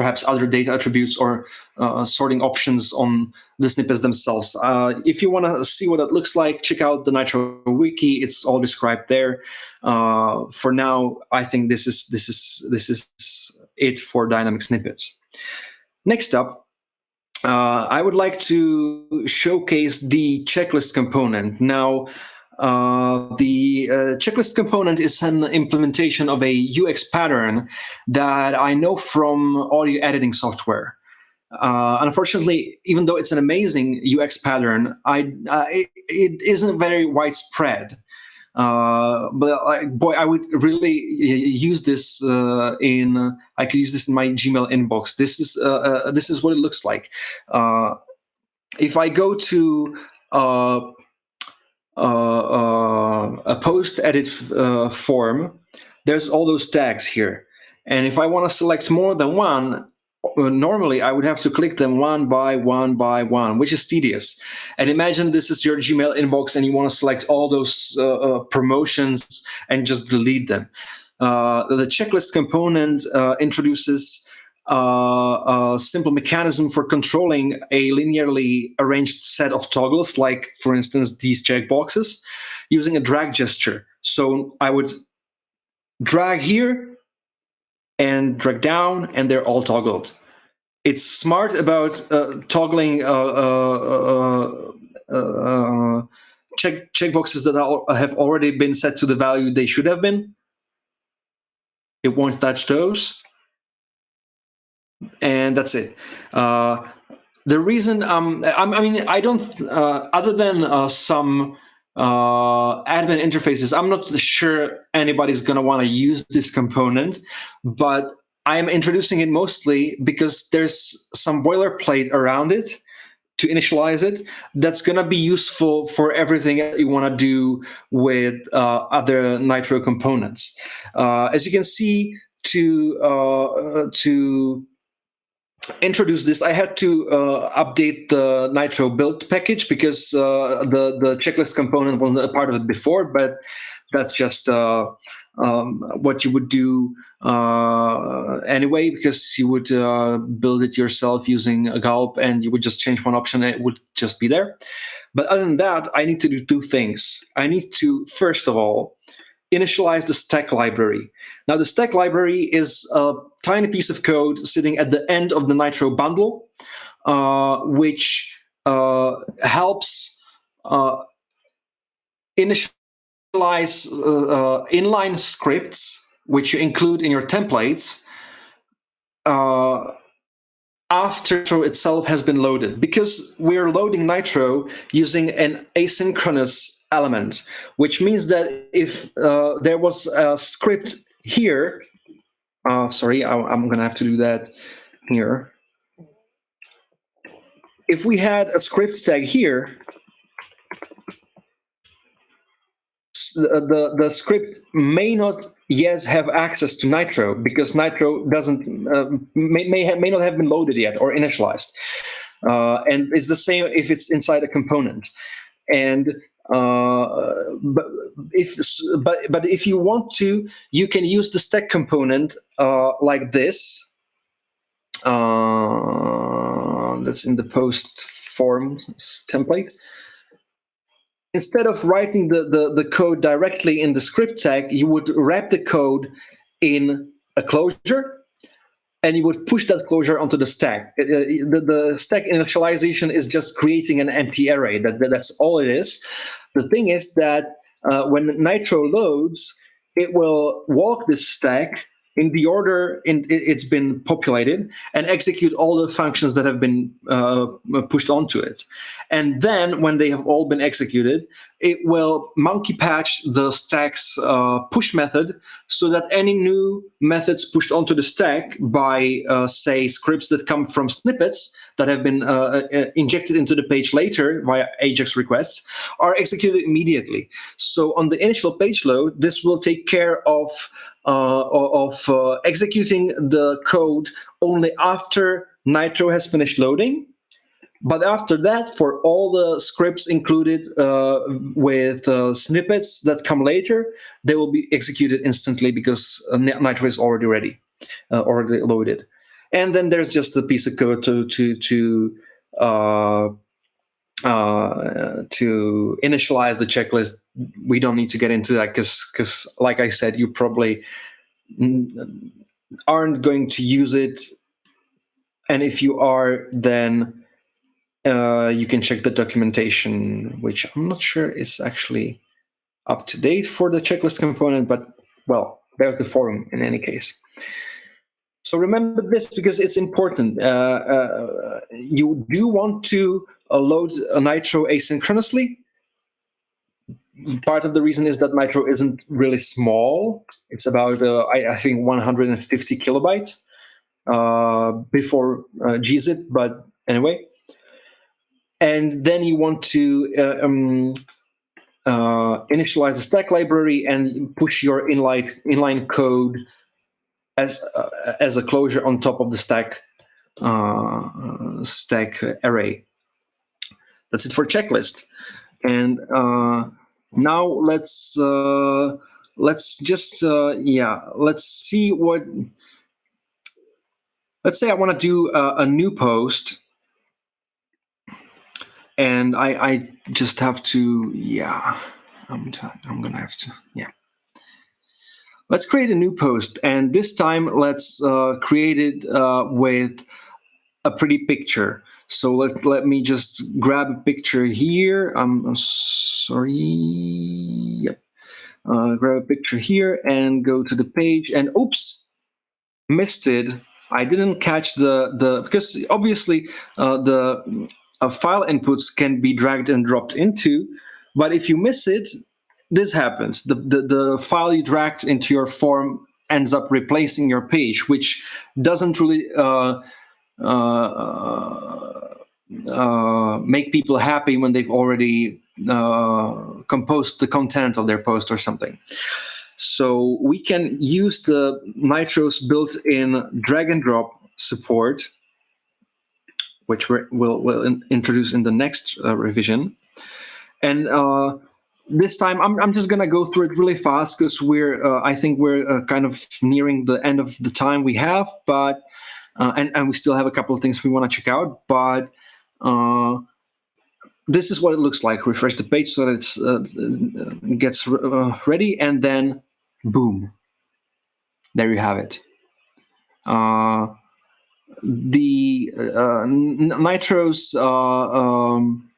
perhaps other data attributes or uh, sorting options on the snippets themselves. Uh, if you want to see what that looks like, check out the Nittro wiki. It's all described there. Uh, for now, I think this is this is this is it for dynamic snippets. Next up, uh, I would like to showcase the checklist component. Now, uh, the uh, checklist component is an implementation of a UX pattern that I know from audio editing software. Uh, unfortunately, even though it's an amazing UX pattern, I, uh, it, it isn't very widespread. Uh, but boy, I would really use this in. I could use this in my Gmail inbox. This is this is what it looks like. if I go to a post edit uh, form, there's all those tags here. And if I want to select more than one, normally I would have to click them one by one by one, which is tedious. And imagine this is your Gmail inbox and you want to select all those uh, uh, promotions and just delete them. Uh, the checklist component introduces uh, a simple mechanism for controlling a linearly arranged set of toggles, like, for instance, these checkboxes, using a drag gesture. So I would drag here and drag down, and they're all toggled. It's smart about uh, toggling uh, uh, uh, uh check checkboxes that have already been set to the value they should have been. It won't touch those and that's it. Uh, the reason um, I, I mean I don't uh, other than uh, some uh, admin interfaces, I'm not sure anybody's going to want to use this component, but I'm introducing it mostly because there's some boilerplate around it to initialize it that's going to be useful for everything that you want to do with uh, other Nittro components. Uh, as you can see, to uh, to introduce this, I had to uh, update the Nittro build package because uh, the the checklist component wasn't a part of it before. But that's just uh, um, what you would do uh, anyway, because you would uh, build it yourself using a gulp, and you would just change one option, and it would just be there. But other than that, I need to do two things. I need to first of all initialize the stack library. Now, the stack library is a tiny piece of code sitting at the end of the Nittro bundle, uh, which uh, helps uh, initialize uh, uh, inline scripts, which you include in your templates, uh, after Nittro itself has been loaded. Because we're loading Nittro using an asynchronous element, which means that if there was a script here, uh, sorry, I, I'm going to have to do that here. If we had a script tag here, the, the, the script may not yet have access to Nittro because Nittro doesn't uh, may may, may not have been loaded yet or initialized. Uh, and it's the same if it's inside a component. And uh, but if but but if you want to, you can use the stack component uh, like this. Uh, that's in the post form template. Instead of writing the, the, the code directly in the script tag, you would wrap the code in a closure and you would push that closure onto the stack. Uh, the, the, stack initialization is just creating an empty array. That, that's all it is. The thing is that uh, when Nittro loads, it will walk this stack in the order in, it's been populated and execute all the functions that have been uh, pushed onto it. And then when they have all been executed, it will monkey patch the stack's uh, push method so that any new methods pushed onto the stack by, uh, say, scripts that come from snippets that have been uh, uh, injected into the page later via AJAX requests are executed immediately. So on the initial page load, this will take care of uh, of uh, executing the code only after Nittro has finished loading. But after that, for all the scripts included uh, with uh, snippets that come later, they will be executed instantly because uh, Nittro is already ready, uh, already loaded. And then there's just a piece of code to to to uh, to initialize the checklist, we don't need to get into that because, because, like I said, you probably aren't going to use it. And if you are, then uh, you can check the documentation, which I'm not sure is actually up to date for the checklist component, but well, there's the forum in any case. So remember this because it's important. Uh, uh, you do want to load a Nittro asynchronously. Part of the reason is that Nittro isn't really small. It's about, uh, I, I, think, 150 kilobytes uh, before uh, gzip, but anyway. And then you want to um, initialize the stack library and push your inline, inline code as uh, as a closure on top of the stack uh, stack array. That's it for checklist. And uh, now let's uh, let's just uh, yeah let's see what. Let's say I want to do a new post, and I I just have to yeah I'm I'm gonna have to yeah. Let's create a new post, and this time let's uh, create it uh, with a pretty picture. So let, let me just grab a picture here. I'm, I'm sorry. Yep. Uh, grab a picture here and go to the page and oops, missed it. I didn't catch the, the because obviously uh, the uh, file inputs can be dragged and dropped into, but if you miss it, this happens. The, the, the file you dragged into your form ends up replacing your page, which doesn't really uh, uh, uh, make people happy when they've already uh, composed the content of their post or something. So we can use the Nittro's built-in drag and drop support, which we will will in introduce in the next uh, revision. And uh, this time I'm, I'm just gonna go through it really fast because we're uh, I think we're uh, kind of nearing the end of the time we have but uh, and, and we still have a couple of things we want to check out but uh, this is what it looks like. Refresh the page so that it uh, gets uh, ready and then boom. There you have it the Nittro's um,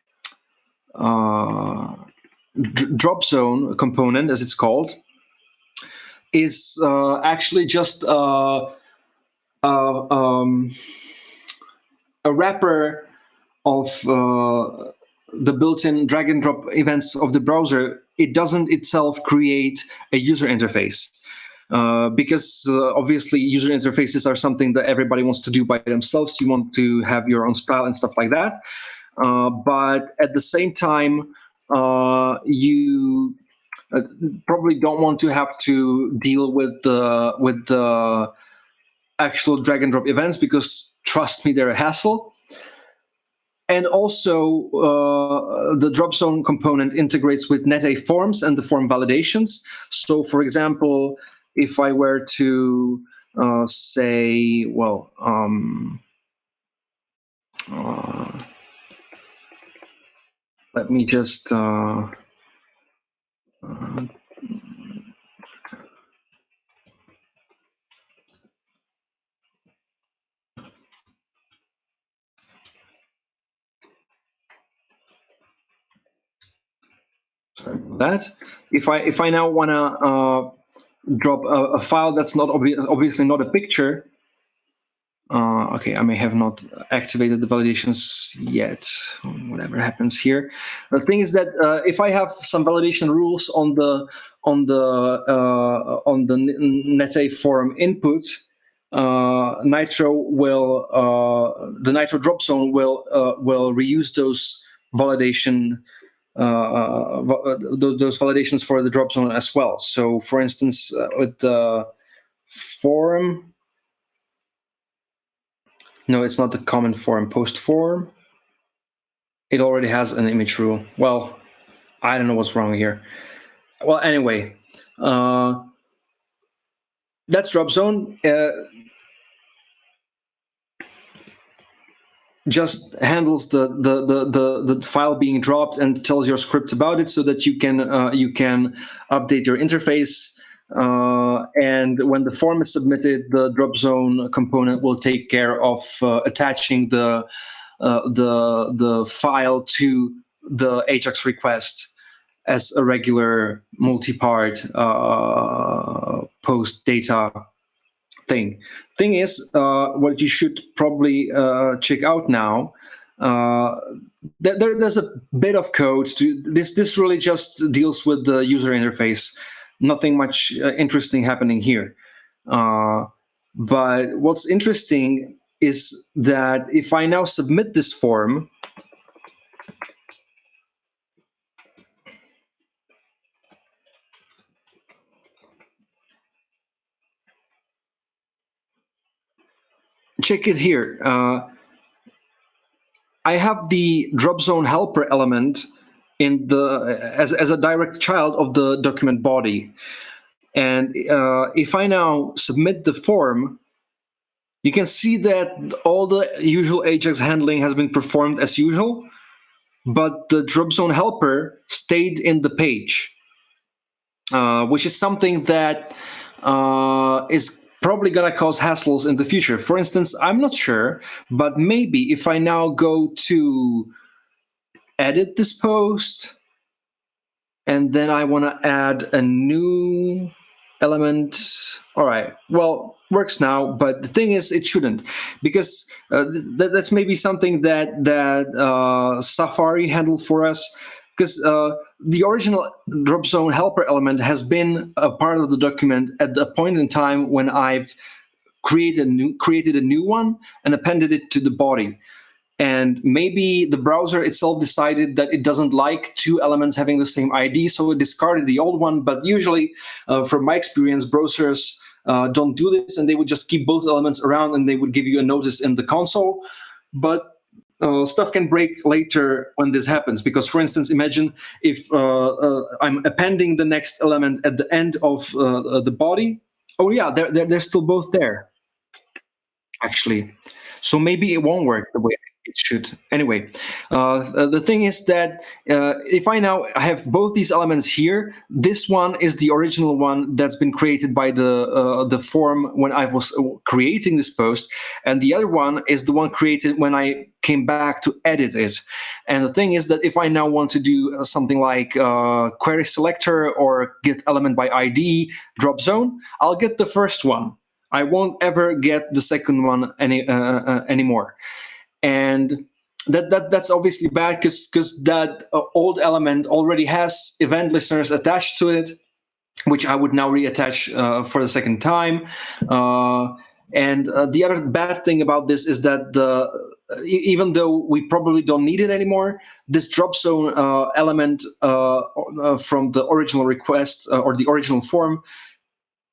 drop zone component, as it's called, is uh, actually just uh, uh, um, a wrapper of uh, the built-in drag and drop events of the browser. It doesn't itself create a user interface. Uh, because uh, obviously user interfaces are something that everybody wants to do by themselves. You want to have your own style and stuff like that. Uh, but at the same time, uh, you uh, probably don't want to have to deal with the with the actual drag and drop events because trust me, they're a hassle. And also, uh, the drop zone component integrates with Nette forms and the form validations. So, for example, if I were to uh, say, well, um, uh, let me just uh, uh, sorry that. If I if I now want to uh, drop a, a, file that's not obvi obviously not a picture, uh, okay, I may have not activated the validations yet, whatever happens here. The thing is that uh, if I have some validation rules on the on the uh, on the Nette forum input, uh, Nittro will uh, the Nittro drop zone will uh, will reuse those validation those validations for the drop zone as well. So, for instance, with the forum no, it's not the common form. Post form. It already has an image rule. Well, I don't know what's wrong here. Well, anyway, uh, that's drop zone. Uh, just handles the, the the the the file being dropped and tells your script about it so that you can uh, you can update your interface uh, and when the form is submitted, the drop zone component will take care of uh, attaching the uh, the the file to the Ajax request. as a regular multi-part uh, post data thing. Thing is, uh, what you should probably uh, check out now. Uh, there, there's a bit of code to this. This really just deals with the user interface. Nothing much uh, interesting happening here. Uh, but what's interesting is that if I now submit this form, check it here. Uh, I have the drop zone helper element in the as, as a direct child of the document body. And uh, if I now submit the form, you can see that all the usual Ajax handling has been performed as usual, but the drop zone helper stayed in the page, uh, which is something that uh, is probably to cause hassles in the future. For instance, I'm not sure, but maybe if I now go to edit this post, and then I want to add a new element. All right, well, works now, but the thing is, it shouldn't, because uh, th that's maybe something that that uh, Safari handled for us, because uh, the original drop zone helper element has been a part of the document at the point in time when I've created a new created a new one and appended it to the body. And maybe the browser itself decided that it doesn't like two elements having the same ID, so it discarded the old one. But usually, uh, from my experience, browsers uh, don't do this, and they would just keep both elements around, and they would give you a notice in the console. But uh, stuff can break later when this happens. Because, for instance, imagine if uh, uh, I'm appending the next element at the end of uh, the body. Oh yeah, they're, they're, they're still both there, actually. So maybe it won't work the way it should. Anyway, uh, the thing is that uh, if I now have both these elements here, this one is the original one that's been created by the uh, the form when I was uh, creating this post, and the other one is the one created when I came back to edit it. And the thing is that if I now want to do uh, something like uh, query selector or get element by ID drop zone, I'll get the first one. I won't ever get the second one any anymore and that, that that's obviously bad because because that uh, old element already has event listeners attached to it which I would now reattach uh, for the second time. Uh, and uh, the other bad thing about this is that the, even though we probably don't need it anymore, this drop zone uh, element uh, from the original request or the original form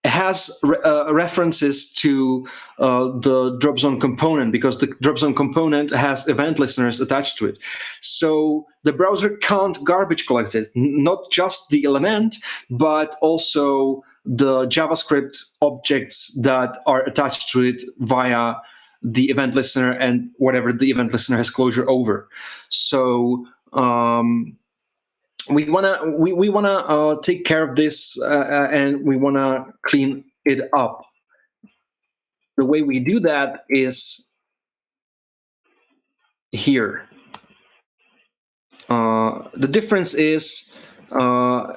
has re uh, references to uh, the drop zone component because the drop zone component has event listeners attached to it. So the browser can't garbage collect it, not just the element, but also the JavaScript objects that are attached to it via the event listener and whatever the event listener has closure over. So um, we wanna we, we wanna uh, take care of this uh, uh, and we wanna clean it up. The way we do that is here. Uh, the difference is uh,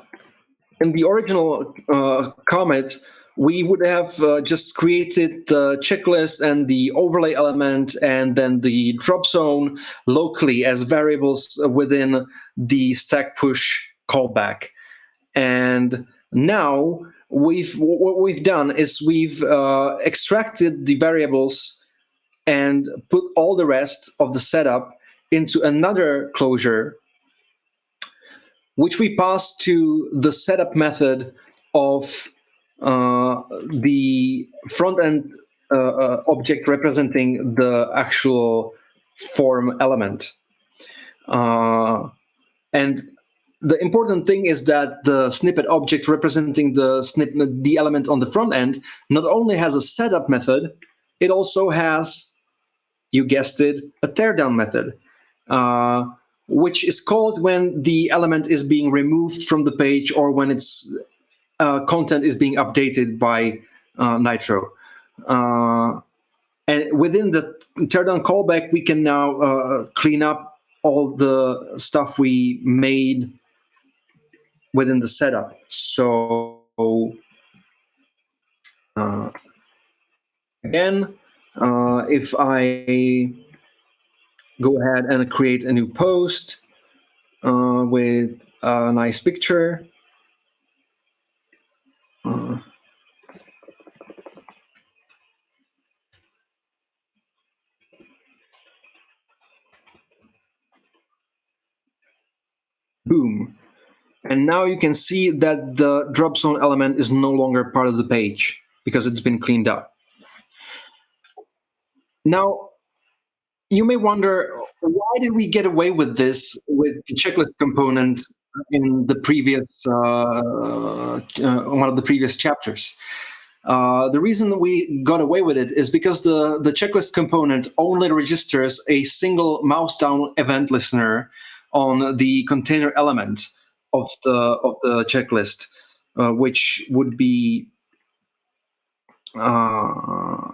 in the original uh, commit, we would have uh, just created the checklist and the overlay element and then the drop zone locally as variables within the stack push callback. And now we've what we've done is we've uh, extracted the variables and put all the rest of the setup into another closure, which we pass to the setup method of the front end uh, uh, object representing the actual form element. Uh, and the important thing is that the snippet object representing the snippet, the element on the front end, not only has a setup method, it also has, you guessed it, a teardown method, uh, which is called when the element is being removed from the page or when its uh, content is being updated by uh, Nittro. Uh, and within the teardown callback, we can now uh, clean up all the stuff we made within the setup. So uh, again, uh, if I go ahead and create a new post uh, with a nice picture, uh, boom. And now you can see that the drop zone element is no longer part of the page because it's been cleaned up. Now, you may wonder, why did we get away with this with the checklist component in the previous, uh, uh, one of the previous chapters? Uh, the reason we got away with it is because the, the checklist component only registers a single mouse down event listener on the container element of the of the checklist, uh, which would be uh,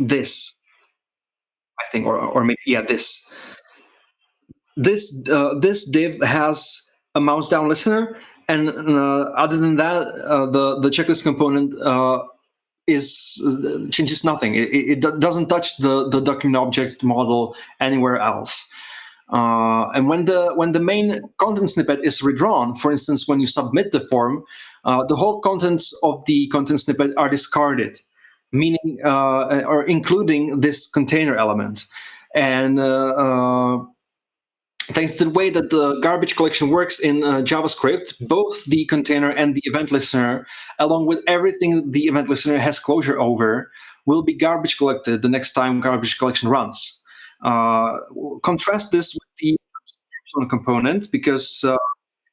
this, I think, or or maybe yeah this. This uh, this div has a mouse down listener, and uh, other than that, uh, the the checklist component uh, is changes nothing. It, it doesn't touch the the document object model anywhere else. Uh, and when the when the main content snippet is redrawn, for instance, when you submit the form, uh, the whole contents of the content snippet are discarded, meaning uh, or including this container element. And uh, uh, thanks to the way that the garbage collection works in uh, JavaScript, both the container and the event listener, along with everything the event listener has closure over, will be garbage collected the next time garbage collection runs. Uh, contrast this with the component because uh,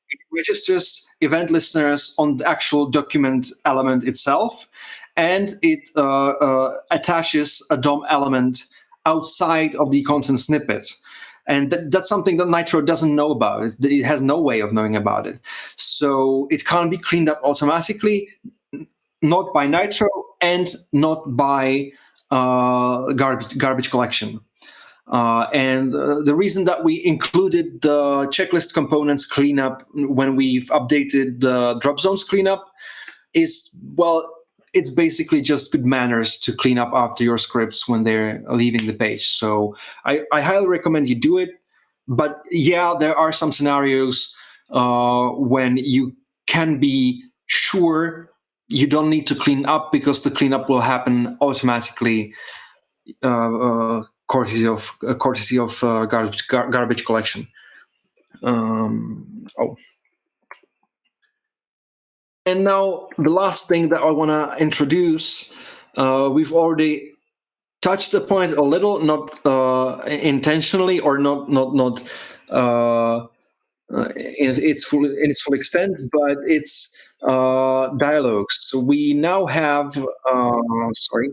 it registers event listeners on the actual document element itself, and it uh, uh, attaches a DOM element outside of the content snippet. And that, that's something that Nittro doesn't know about. It, it has no way of knowing about it. So it can't be cleaned up automatically, not by Nittro and not by uh, garbage, garbage collection. Uh, and uh, the reason that we included the checklist components cleanup when we've updated the drop zones cleanup is, well, it's basically just good manners to clean up after your scripts when they're leaving the page. So I, I highly recommend you do it. But yeah, there are some scenarios uh, when you can be sure you don't need to clean up because the cleanup will happen automatically uh, uh, courtesy of uh, courtesy of uh, garbage gar garbage collection. Um, oh, and now the last thing that I want to introduce, uh, we've already touched the point a little, not uh, intentionally or not not not uh, in its full in its full extent, but it's uh, dialogues. So we now have sorry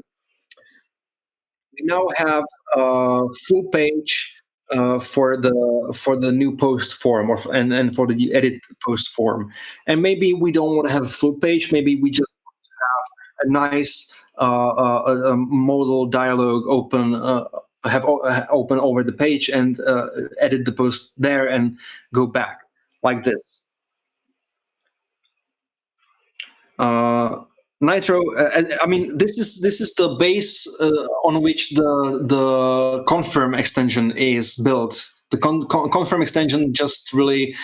we now have a full page uh, for the for the new post form or and and for the edit post form. And maybe we don't want to have a full page maybe we just have a nice uh, uh, a modal dialogue open uh, have uh, open over the page and uh, edit the post there and go back like this Nittro, uh, I mean, this is this is the base uh, on which the the confirm extension is built. The con con confirm extension just really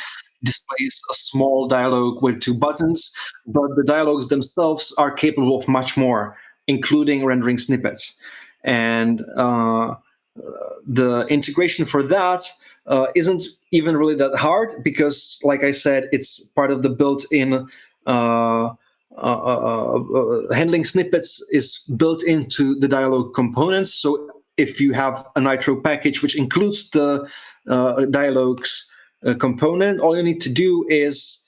displays a small dialog with two buttons, but the dialogues themselves are capable of much more, including rendering snippets. And uh, the integration for that uh, not even really that hard because, like I said, it's part of the built-in uh, Uh, uh, uh, handling snippets is built into the dialog components. So if you have a Nittro package which includes the dialogues component, all you need to do is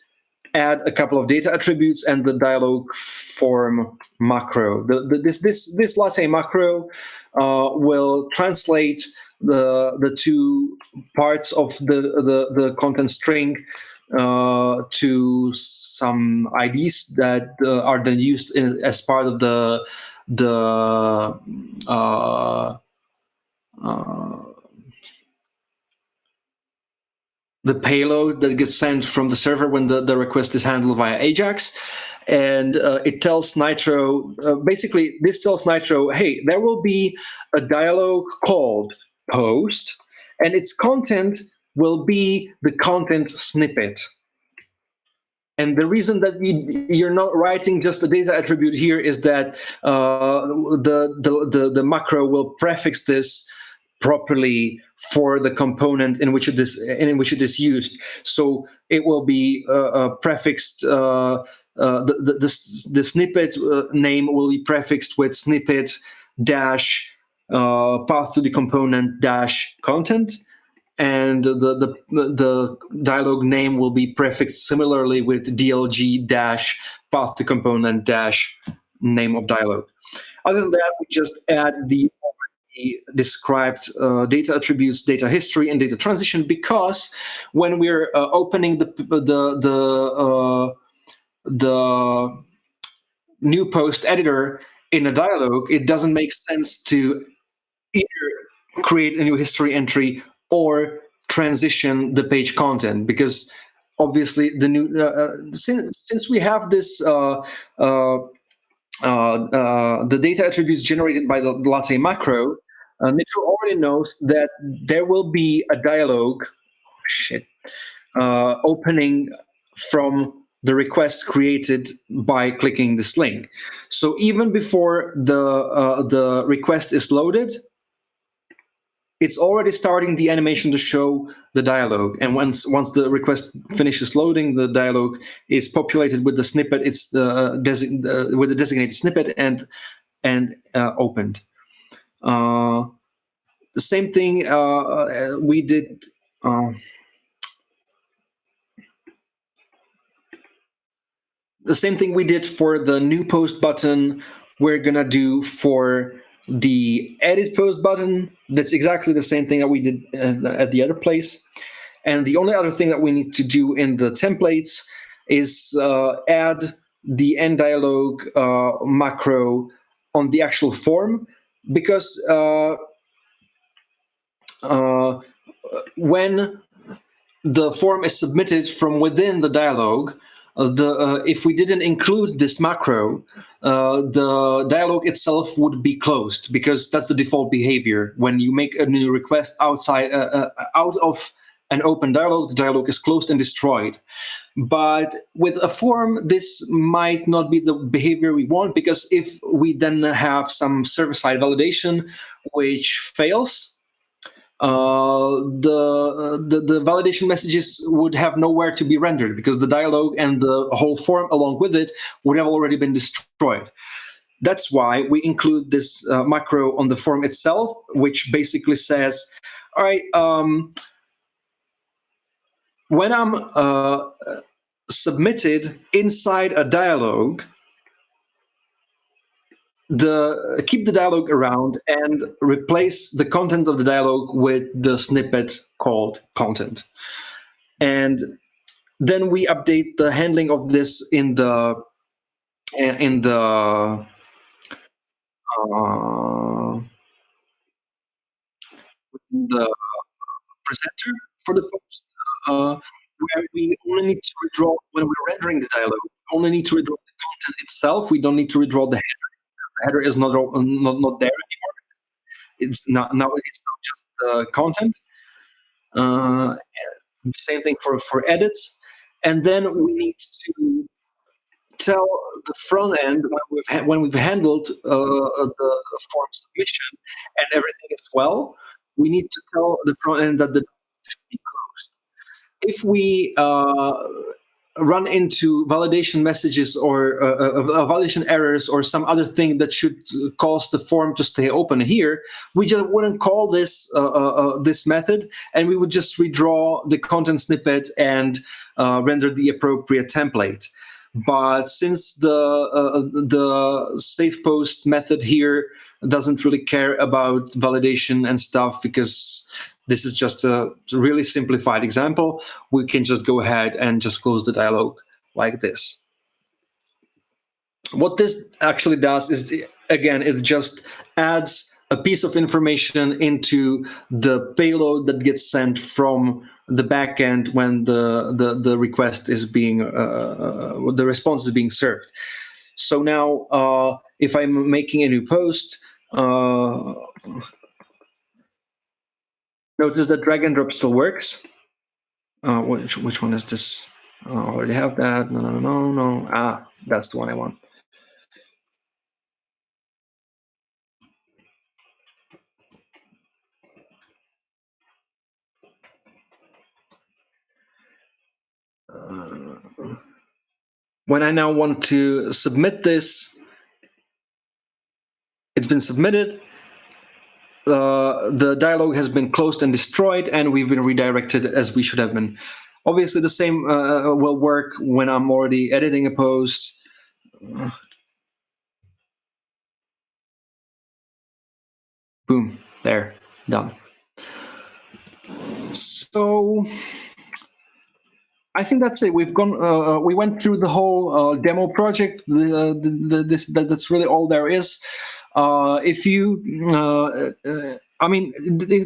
add a couple of data attributes and the dialog form macro. The, the, this this this latte macro uh, will translate the the two parts of the the, the content string uh, to some IDs that uh, are then used in, as part of the the uh, uh the payload that gets sent from the server when the, the request is handled via Ajax. And uh, it tells Nittro, uh, basically, this tells Nittro, hey, there will be a dialog called post, and its content will be the content snippet. And the reason that you're not writing just a data attribute here is that uh, the, the, the, the macro will prefix this properly for the component in which it is in which it is used. So it will be uh, uh, prefixed. Uh, uh the, the, the, the, snippet uh, name will be prefixed with snippet dash uh, path to the component dash content, and the, the the dialog name will be prefixed similarly with dlg dash path to component dash name of dialog. Other than that, we just add the described uh, data attributes, data history, and data transition because when we're uh, opening the the the uh, the new post editor in a dialog, it doesn't make sense to either create a new history entry or transition the page content because obviously the new uh, uh, since since we have this uh, uh, uh, the data attributes generated by the Latte macro, uh, Nittro already knows that there will be a dialog shit, uh, opening from the request created by clicking this link. So even before the uh, the request is loaded, it's already starting the animation to show the dialogue. And once once the request finishes loading, the dialogue is populated with the snippet. It's the uh, uh, with the designated snippet and and uh, opened. Uh, the same thing uh, uh, we did. the same thing we did for the new post button. We're gonna do for the edit post button, that's exactly the same thing that we did uh, at the other place. And the only other thing that we need to do in the templates is uh, add the end dialog uh, macro on the actual form because uh, uh, when the form is submitted from within the dialog, the uh, if we didn't include this macro, uh, the dialog itself would be closed because that's the default behavior. When you make a new request outside out of an open dialog, the dialog is closed and destroyed. But with a form, this might not be the behavior we want because if we then have some server-side validation which fails, uh, the, the, the validation messages would have nowhere to be rendered because the dialog and the whole form along with it would have already been destroyed. That's why we include this uh, macro on the form itself, which basically says, all right, um, when I'm uh, submitted inside a dialog, the keep the dialogue around and replace the content of the dialogue with the snippet called content. And then we update the handling of this in the in the uh, the presenter for the post, uh, where we only need to redraw when we're rendering the dialogue. We only need to redraw the content itself. We don't need to redraw the header header is not not, not there anymore. It's not now. It's not just the content. Uh, same thing for for edits, and then we need to tell the front end when we've when we've handled uh, the form submission and everything as well. We need to tell the front end that the should be closed. If we uh, run into validation messages or uh, uh, uh, validation errors or some other thing that should cause the form to stay open here, we just wouldn't call this uh, uh, uh this method, and we would just redraw the content snippet and render the appropriate template. But since the the safe post method here doesn't really care about validation and stuff because this is just a really simplified example. We can just go ahead and just close the dialog like this. What this actually does is, again, it just adds a piece of information into the payload that gets sent from the backend when the the, the request is being uh, uh, the response is being served. So now, uh, if I'm making a new post, uh, notice that drag and drop still works. Uh, which which one is this? I already have that. No, no, no, no, no. Ah, that's the one I want. Uh, when I now want to submit this, it's been submitted. Uh, the dialog has been closed and destroyed, and we've been redirected as we should have been. Obviously, the same uh, will work when I'm already editing a post. Boom, there, done. So I think that's it. We've gone. Uh, uh, we went through the whole uh, demo project. The, the, the, this that, that's really all there is. Uh, if you, uh, uh, I mean,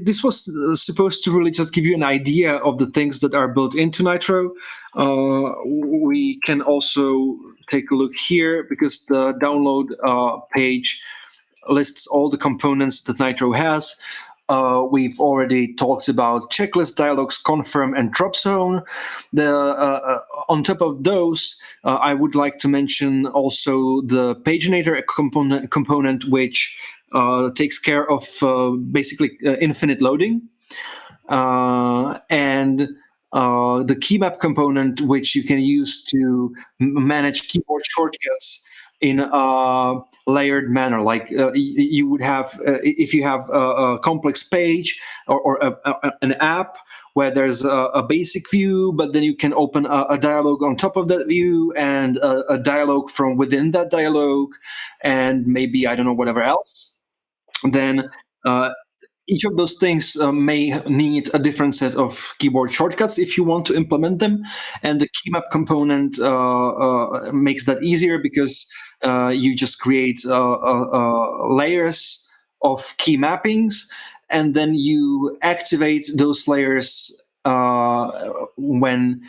this was supposed to really just give you an idea of the things that are built into Nittro. we can also take a look here because the download page lists all the components that Nittro has. Uh, we've already talked about checklist dialogues, confirm, and drop zone. The, uh, uh, on top of those, uh, I would like to mention also the paginator component, component which uh, takes care of basically infinite loading. and the key map component, which you can use to manage keyboard shortcuts in a layered manner. Like uh, you would have, uh, if you have a, a complex page or, or a, a, an app where there's a, basic view, but then you can open a, dialogue on top of that view and a, dialogue from within that dialogue, and maybe I don't know whatever else. Then uh, each of those things uh, may need a different set of keyboard shortcuts if you want to implement them. And the keymap component uh, uh, makes that easier because uh, you just create uh, layers of key mappings, and then you activate those layers when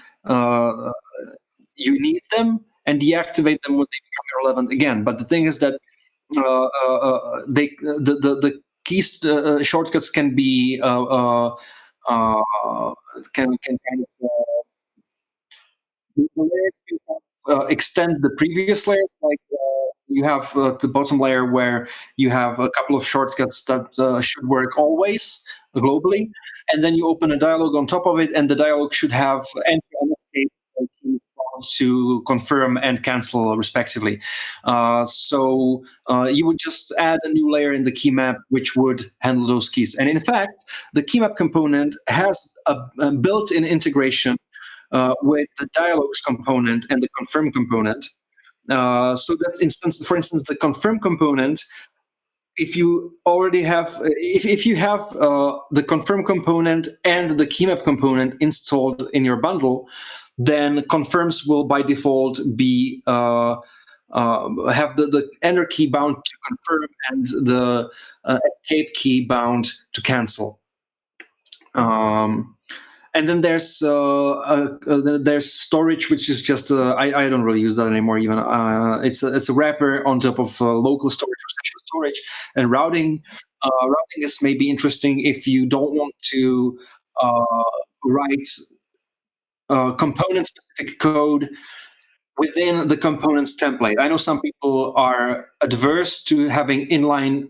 you need them and deactivate them when they become irrelevant again. But the thing is that uh, uh, they the the, the keys uh, shortcuts can be can can kind of uh, extend the previous layers. Like uh, you have uh, the bottom layer where you have a couple of shortcuts that uh, should work always globally, and then you open a dialog on top of it, and the dialog should have entry and escape to confirm and cancel respectively. Uh, so uh, you would just add a new layer in the key map which would handle those keys. And in fact, the key map component has a, a built-in integration uh, with the dialogues component and the confirm component. Uh, so that's instance, for instance, the confirm component. If you already have, if, if you have uh, the confirm component and the keymap component installed in your bundle, then confirms will by default be uh, uh, have the, the enter key bound to confirm and the uh, escape key bound to cancel. Um, and then there's uh, uh, there's storage, which is just uh, I, I don't really use that anymore. Even uh, it's a, it's a wrapper on top of uh, local storage storage, and routing. Uh, routing is maybe interesting if you don't want to write component specific code within the components template. I know some people are adverse to having inline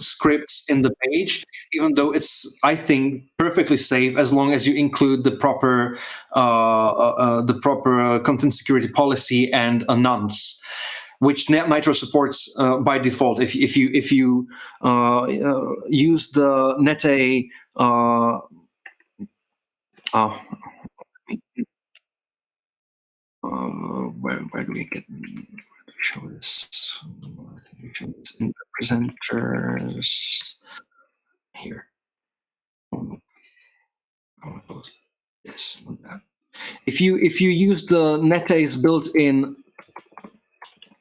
scripts in the page, even though it's, I think, perfectly safe as long as you include the proper uh, uh, uh the proper uh, content security policy and a nonce which Nittro supports uh, by default. If, if you if you uh, uh, use the Nette, uh, oh, where where do we get show this? Show this in the presenters here. Yes, if you if you use the Nette's built-in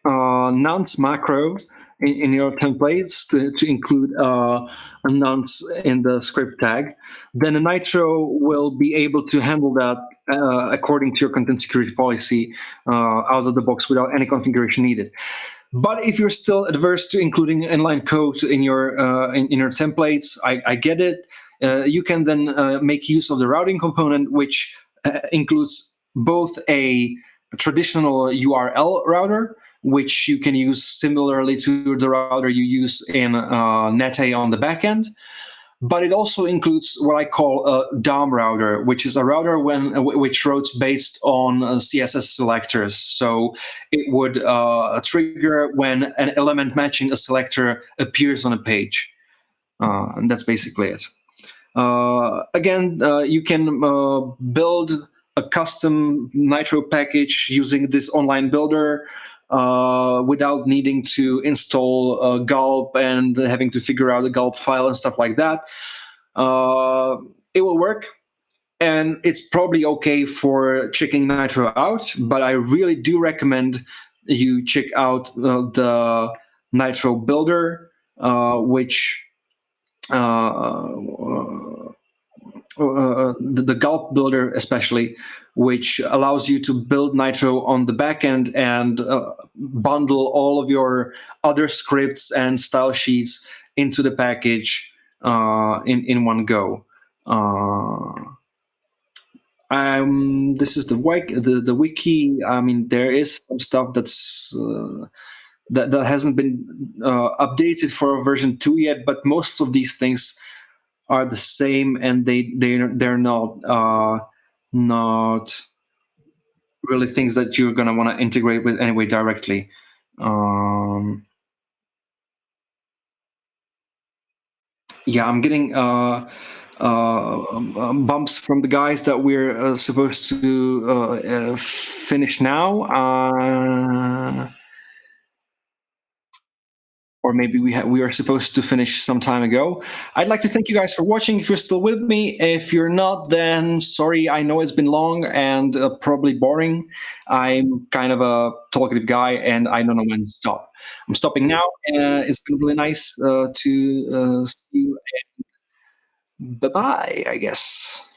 uh, nonce macro in, in your templates to, to include uh, a nonce in the script tag, then a Nittro will be able to handle that uh, according to your content security policy uh, out of the box without any configuration needed. But if you're still adverse to including inline code in your uh, in, in, your templates, I, I get it. Uh, you can then make use of the routing component, which includes both a traditional URL router, which you can use similarly to the router you use in uh, Nette on the backend. But it also includes what I call a DOM router, which is a router when which routes based on uh, CSS selectors. So it would uh, trigger when an element matching a selector appears on a page. Uh, and that's basically it. Uh, again, uh, you can uh, build a custom Nittro package using this online builder uh, without needing to install uh, Gulp and having to figure out a Gulp file and stuff like that. Uh, it will work, and it's probably okay for checking Nittro out, but I really do recommend you check out uh, the Nittro Builder, uh, which uh, uh, the, the Gulp builder especially, which allows you to build Nittro on the backend and uh, bundle all of your other scripts and style sheets into the package uh, in in one go. Uh, um, this is the wiki. The, the wiki. I mean, there is some stuff that's uh, that that hasn't been uh, updated for version two yet, but most of these things are the same and they they they're not uh, not really things that you're gonna want to integrate with anyway directly. Um, yeah, I'm getting uh, uh, um, bumps from the guys that we're uh, supposed to uh, uh, finish now. Or maybe we we are supposed to finish some time ago. I'd like to thank you guys for watching. If you're still with me, if you're not, then sorry. I know it's been long and uh, probably boring. I'm kind of a talkative guy, and I don't know when to stop. I'm stopping now. Uh, it's been really nice uh, to uh, see you. Bye bye. I guess.